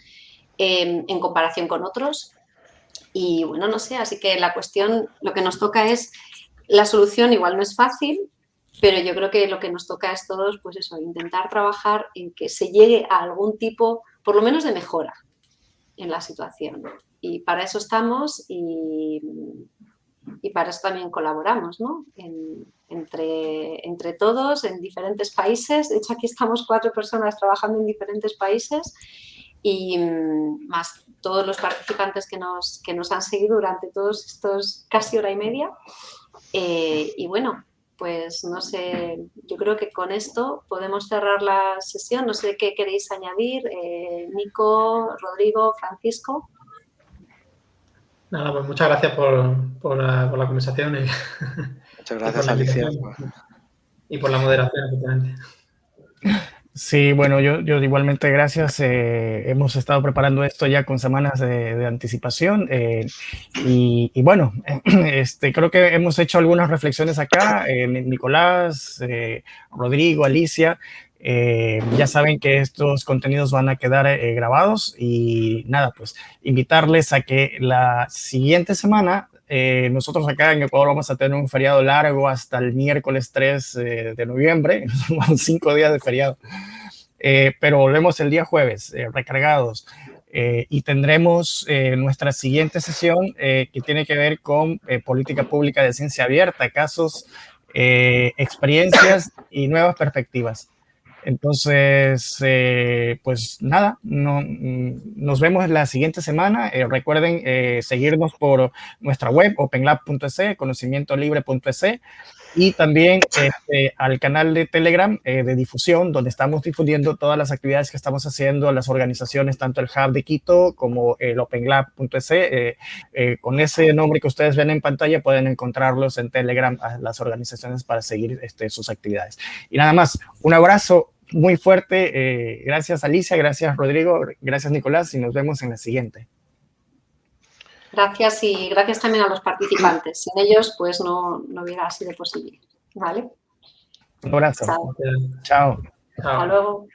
B: eh, en comparación con otros. Y bueno, no sé, así que la cuestión, lo que nos toca es, la solución igual no es fácil, pero yo creo que lo que nos toca es todos, pues eso, intentar trabajar en que se llegue a algún tipo, por lo menos de mejora en la situación. Y para eso estamos y y para eso también colaboramos, ¿no? En, entre, entre todos, en diferentes países. De hecho, aquí estamos cuatro personas trabajando en diferentes países y mm, más todos los participantes que nos, que nos han seguido durante todos estos casi hora y media. Eh, y bueno, pues no sé, yo creo que con esto podemos cerrar la sesión. No sé qué queréis añadir, eh, Nico, Rodrigo, Francisco.
C: Nada, pues muchas gracias por, por, la, por la, conversación. Y,
D: muchas gracias, y Alicia.
C: Y por la moderación, efectivamente.
A: Sí, bueno, yo, igualmente gracias. Eh, hemos estado preparando esto ya con semanas de, anticipación eh, y, bueno, este, creo que hemos hecho algunas reflexiones acá, eh, Nicolás, Rodrigo, Alicia, ya saben que estos contenidos van a quedar grabados y nada, pues invitarles a que la siguiente semana eh, nosotros acá en Ecuador vamos a tener un feriado largo hasta el miércoles 3 de noviembre, son cinco días de feriado, pero volvemos el día jueves recargados. y tendremos nuestra siguiente sesión que tiene que ver con política pública de ciencia abierta, casos, experiencias y nuevas perspectivas. Entonces, eh, pues nada, no, mm, nos vemos la siguiente semana. Eh, recuerden eh, seguirnos por nuestra web, openlab.es, conocimientolibre.es y también este, al canal de Telegram eh, de difusión, donde estamos difundiendo todas las actividades que estamos haciendo las organizaciones, tanto el Hub de Quito como el OpenLab.es. Eh, eh, con ese nombre que ustedes ven en pantalla pueden encontrarlos en Telegram a las organizaciones para seguir este, sus actividades. Y nada más, un abrazo muy fuerte. gracias Alicia, gracias Rodrigo, gracias Nicolás y nos vemos en la siguiente.
B: Gracias y gracias también a los participantes. Sin ellos, pues no, no hubiera sido posible. ¿Vale?
A: Un abrazo.
B: Chao.
A: Chao.
B: Hasta luego.